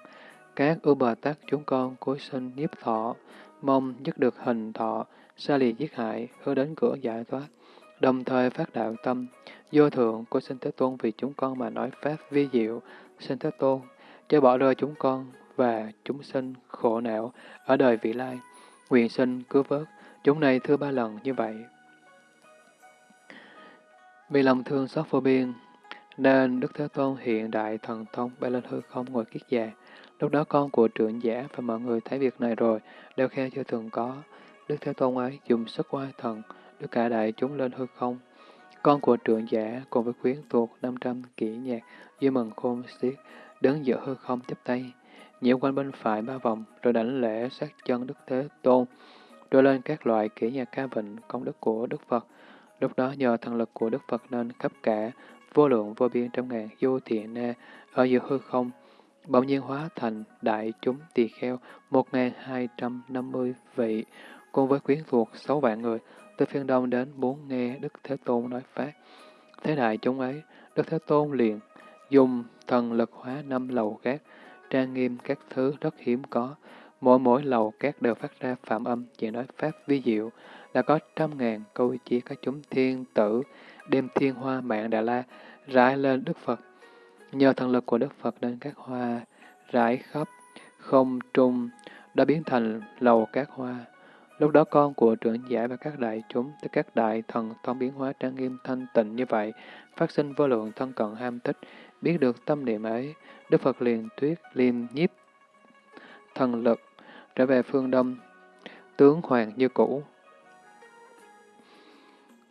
Speaker 1: các ưu bờ tát chúng con cuối sinh nhiếp thọ, mong dứt được hình thọ, xa lìa giết hại, hướng đến cửa giải thoát, đồng thời phát đạo tâm, vô thượng của sinh Thế Tôn vì chúng con mà nói Pháp vi diệu, sinh Thế Tôn, cho bỏ rơi chúng con và chúng sinh khổ não ở đời vị lai, nguyện sinh cứu vớt, chúng này thưa ba lần như vậy. Vì lòng thương xót vô biên, nên Đức Thế Tôn hiện đại thần thông bay lên hư không ngồi kiết già. Lúc đó con của trưởng giả và mọi người thấy việc này rồi, đều khe chưa từng có. Đức Thế Tôn ấy dùng sức oai thần, đưa cả đại chúng lên hư không. Con của trưởng giả cùng với khuyến tuột 500 kỹ nhạc, vui mừng khôn xiết, đứng giữa hư không chấp tay, nhiễu quanh bên phải ba vòng, rồi đảnh lễ sát chân Đức Thế Tôn, rồi lên các loại kỹ nhạc ca vịnh công đức của Đức Phật. Lúc đó nhờ thần lực của Đức Phật nên khắp cả, vô lượng vô biên trăm ngàn vô thiện na ở giữa hư không, bỗng nhiên hóa thành đại chúng tỳ kheo một ngàn hai trăm năm mươi vị, cùng với quyến thuộc sáu vạn người, từ phiên đông đến muốn nghe Đức Thế Tôn nói Pháp. Thế đại chúng ấy, Đức Thế Tôn liền dùng thần lực hóa năm lầu cát, trang nghiêm các thứ rất hiếm có. Mỗi mỗi lầu cát đều phát ra phạm âm chỉ nói Pháp vi diệu, là có trăm ngàn câu chia các chúng thiên tử, đem thiên hoa mạng Đà La rải lên Đức Phật. Nhờ thần lực của Đức Phật nên các hoa rải khắp, không trung, đã biến thành lầu các hoa. Lúc đó con của trưởng giả và các đại chúng, tức các đại thần thông biến hóa trang nghiêm thanh tịnh như vậy, phát sinh vô lượng thân cận ham thích, biết được tâm niệm ấy, Đức Phật liền tuyết liêm nhiếp thần lực, trở về phương Đông, tướng hoàng như cũ.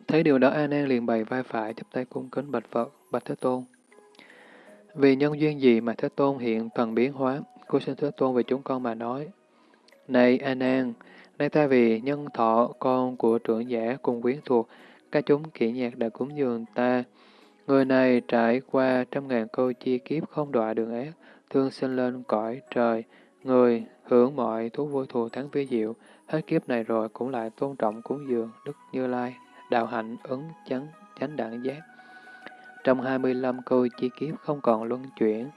Speaker 1: Thấy điều đó A Nan liền bày vai phải chắp tay cung kính bạch Phật, bạch Thế Tôn. Vì nhân duyên gì mà Thế Tôn hiện thần biến hóa, cô xin Thế Tôn về chúng con mà nói. Này A Nan, nay ta vì nhân thọ con của trưởng giả cùng quyến thuộc, các chúng kỹ nhạc đã cúng dường ta. Người này trải qua trăm ngàn câu chi kiếp không đọa đường ác, thương sinh lên cõi trời, người hưởng mọi thú vui thù thắng vi diệu, hết kiếp này rồi cũng lại tôn trọng cúng dường Đức Như Lai, đạo hạnh ứng chánh chánh đẳng giác. Trong 25 câu chi kiếp không còn luân chuyển,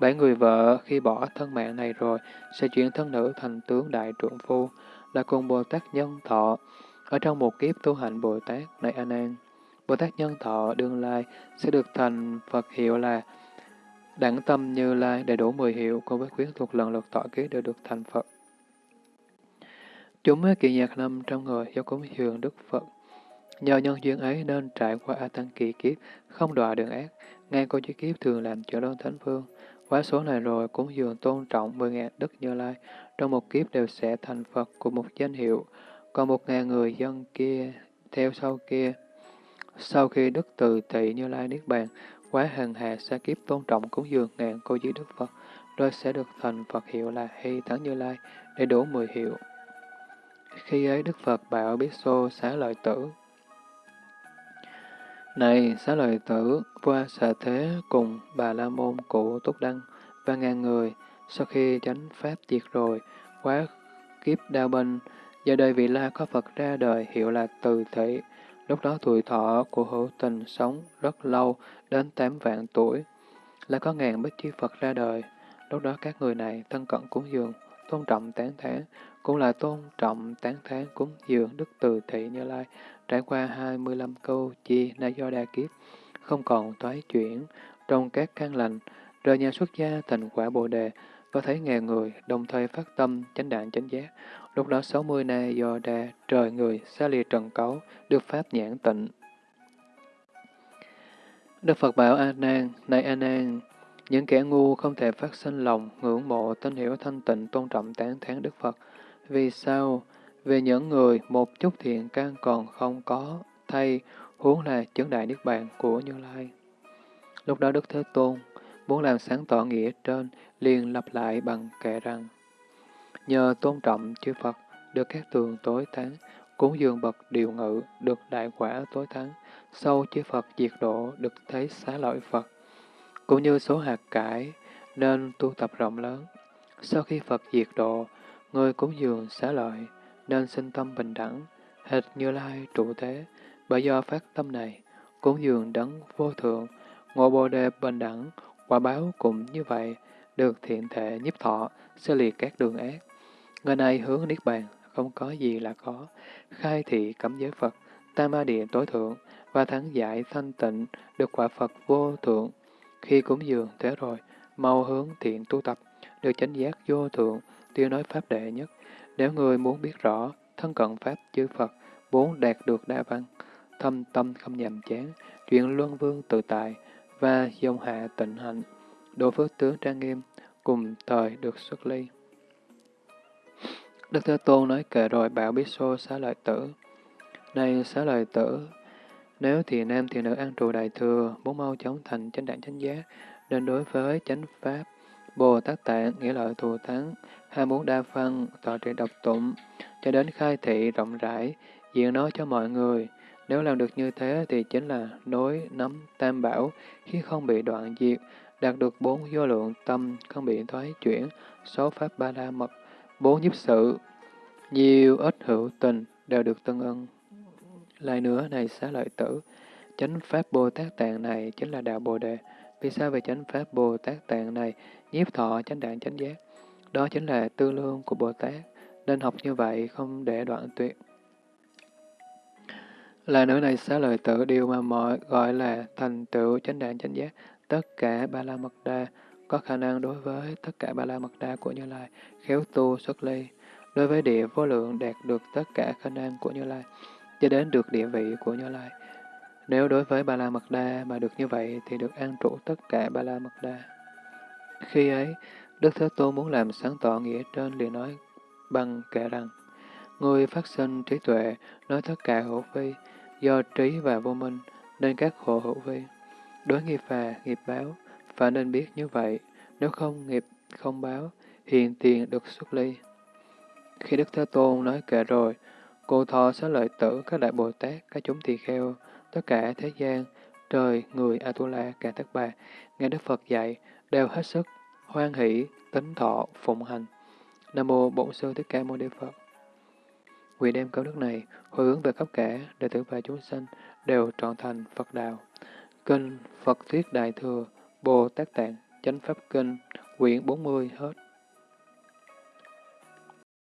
Speaker 1: bảy người vợ khi bỏ thân mạng này rồi sẽ chuyển thân nữ thành tướng đại trượng phu, là cùng Bồ Tát Nhân Thọ. Ở trong một kiếp tu hành Bồ Tát này An An, Bồ Tát Nhân Thọ đương lai sẽ được thành Phật hiệu là Đẳng tâm như lai đầy đủ 10 hiệu cùng với quyến thuộc lần lượt tọa ký đều được thành Phật. Chúng mới kỳ nhạc năm trong người do cúng dường Đức Phật Nhờ nhân duyên ấy nên trải qua A Tăng kỳ kiếp, không đọa đường ác, ngay cô chí kiếp thường làm trợ đơn thánh phương. Quá số này rồi cũng dường tôn trọng mười ngàn đức như lai, trong một kiếp đều sẽ thành Phật của một danh hiệu, còn một ngàn người dân kia theo sau kia. Sau khi đức từ thị như lai niết bàn, quá hằng hà sa kiếp tôn trọng cúng dường ngàn cô chí Đức Phật, rồi sẽ được thành Phật hiệu là Hy Thắng Như Lai, để đủ mười hiệu. Khi ấy Đức Phật bảo biết xô xá lợi tử. Này xá lợi tử, qua xà thế cùng bà la môn cụ túc đăng và ngàn người, sau khi chánh pháp diệt rồi, quá kiếp đao binh, giờ đời vị la có Phật ra đời hiệu là từ thị. Lúc đó tuổi thọ của hữu tình sống rất lâu, đến tám vạn tuổi. Là có ngàn bích chi Phật ra đời. Lúc đó các người này thân cận cúng dường, tôn trọng tán thán, cũng là tôn trọng tán thán cúng dường Đức Từ Thị Như Lai, trải qua 25 câu chi na do đa kiếp, không còn toái chuyển trong các căn lành, rời nhà xuất gia thành quả Bồ Đề, và thấy ngàn người đồng thời phát tâm chánh đạn chánh giác. Lúc đó 60 na do đa trời người xa lìa trần cấu, được pháp nhãn tịnh. Đức Phật bảo A Nan, này A Nan, những kẻ ngu không thể phát sinh lòng, ngưỡng mộ, tín hiểu thanh tịnh, tôn trọng tán thán Đức Phật. Vì sao? Vì những người một chút thiện căn còn không có, thay huống là chứng đại Niết Bàn của Như Lai. Lúc đó Đức Thế Tôn muốn làm sáng tỏ nghĩa trên, liền lặp lại bằng kệ rằng, nhờ tôn trọng chư Phật, được các tường tối thắng, cúng dường bậc điều ngự, được đại quả tối thắng, sâu chư Phật diệt độ, được thấy xá lợi Phật cũng như số hạt cải, nên tu tập rộng lớn. Sau khi Phật diệt độ, người cúng dường xá lợi, nên sinh tâm bình đẳng, hệt như lai trụ thế. Bởi do phát tâm này, cúng dường đấng vô thượng, ngộ bồ đề bình đẳng, quả báo cũng như vậy, được thiện thể nhiếp thọ, sẽ liệt các đường ác. Người này hướng Niết Bàn, không có gì là có, khai thị cấm giới Phật, tam ma địa tối thượng, và thắng giải thanh tịnh, được quả Phật vô thượng, khi cúng dường thế rồi, mau hướng thiện tu tập, được chánh giác vô thượng, tiêu nói pháp đệ nhất. Nếu người muốn biết rõ, thân cận pháp chư Phật, muốn đạt được đa văn, thâm tâm không nhàm chán, chuyện luân vương tự tại và dòng hạ tịnh hạnh, độ phước tướng trang nghiêm, cùng thời được xuất ly. Đức Thế Tôn nói kệ rồi bảo biết xô xá lợi tử. Này xá lợi tử, nếu thì nam thì nữ ăn trụ đại thừa, muốn mau chóng thành chánh đẳng chánh giác, nên đối với chánh pháp, Bồ Tát Tạng nghĩa lợi thù thắng, ham muốn đa phân, tọa trị độc tụng, cho đến khai thị rộng rãi, diện nói cho mọi người. Nếu làm được như thế thì chính là nối nắm tam bảo, khi không bị đoạn diệt, đạt được bốn vô lượng tâm, không bị thoái chuyển, số pháp ba la mật, bốn nhiếp sự, nhiều ít hữu tình đều được tân ân. Lại nữa này xá lợi tử, chánh pháp Bồ Tát Tạng này chính là đạo Bồ Đề. Vì sao về chánh pháp Bồ Tát Tạng này nhiếp thọ chánh đạn chánh giác? Đó chính là tư lương của Bồ Tát, nên học như vậy không để đoạn tuyệt. Là nữ này xá lợi tự điều mà mọi gọi là thành tựu chánh đạn chánh giác, tất cả ba la mật đa có khả năng đối với tất cả ba la mật đa của Như Lai, khéo tu xuất ly, đối với địa vô lượng đạt được tất cả khả năng của Như Lai cho đến được địa vị của Như Lai. Nếu đối với Ba La Mật Đa mà được như vậy thì được an trụ tất cả Ba La Mật Đa. Khi ấy, Đức Thế Tôn muốn làm sáng tỏ nghĩa trên liền nói bằng kệ rằng, Người phát sinh trí tuệ nói tất cả hữu vi, do trí và vô minh nên các khổ hữu vi. Đối nghiệp phà nghiệp báo, phải nên biết như vậy, nếu không nghiệp không báo, hiện tiền được xuất ly. Khi Đức Thế Tôn nói kệ rồi, Cô thọ xá lợi tử, các đại Bồ Tát, các chúng tỳ kheo, tất cả thế gian, trời, người, Atula, cả tất bà, nghe Đức Phật dạy, đều hết sức, hoan hỷ, tính thọ, phụng hành. Nam Mô Bổn Sư Thích Ca Mâu Ni Phật. Nguyện đem câu đức này, hồi hướng về khắp cả, đệ tử và chúng sanh, đều trọn thành Phật Đạo. Kinh Phật Thuyết Đại Thừa, Bồ Tát Tạng, Chánh Pháp Kinh, quyển 40 hết.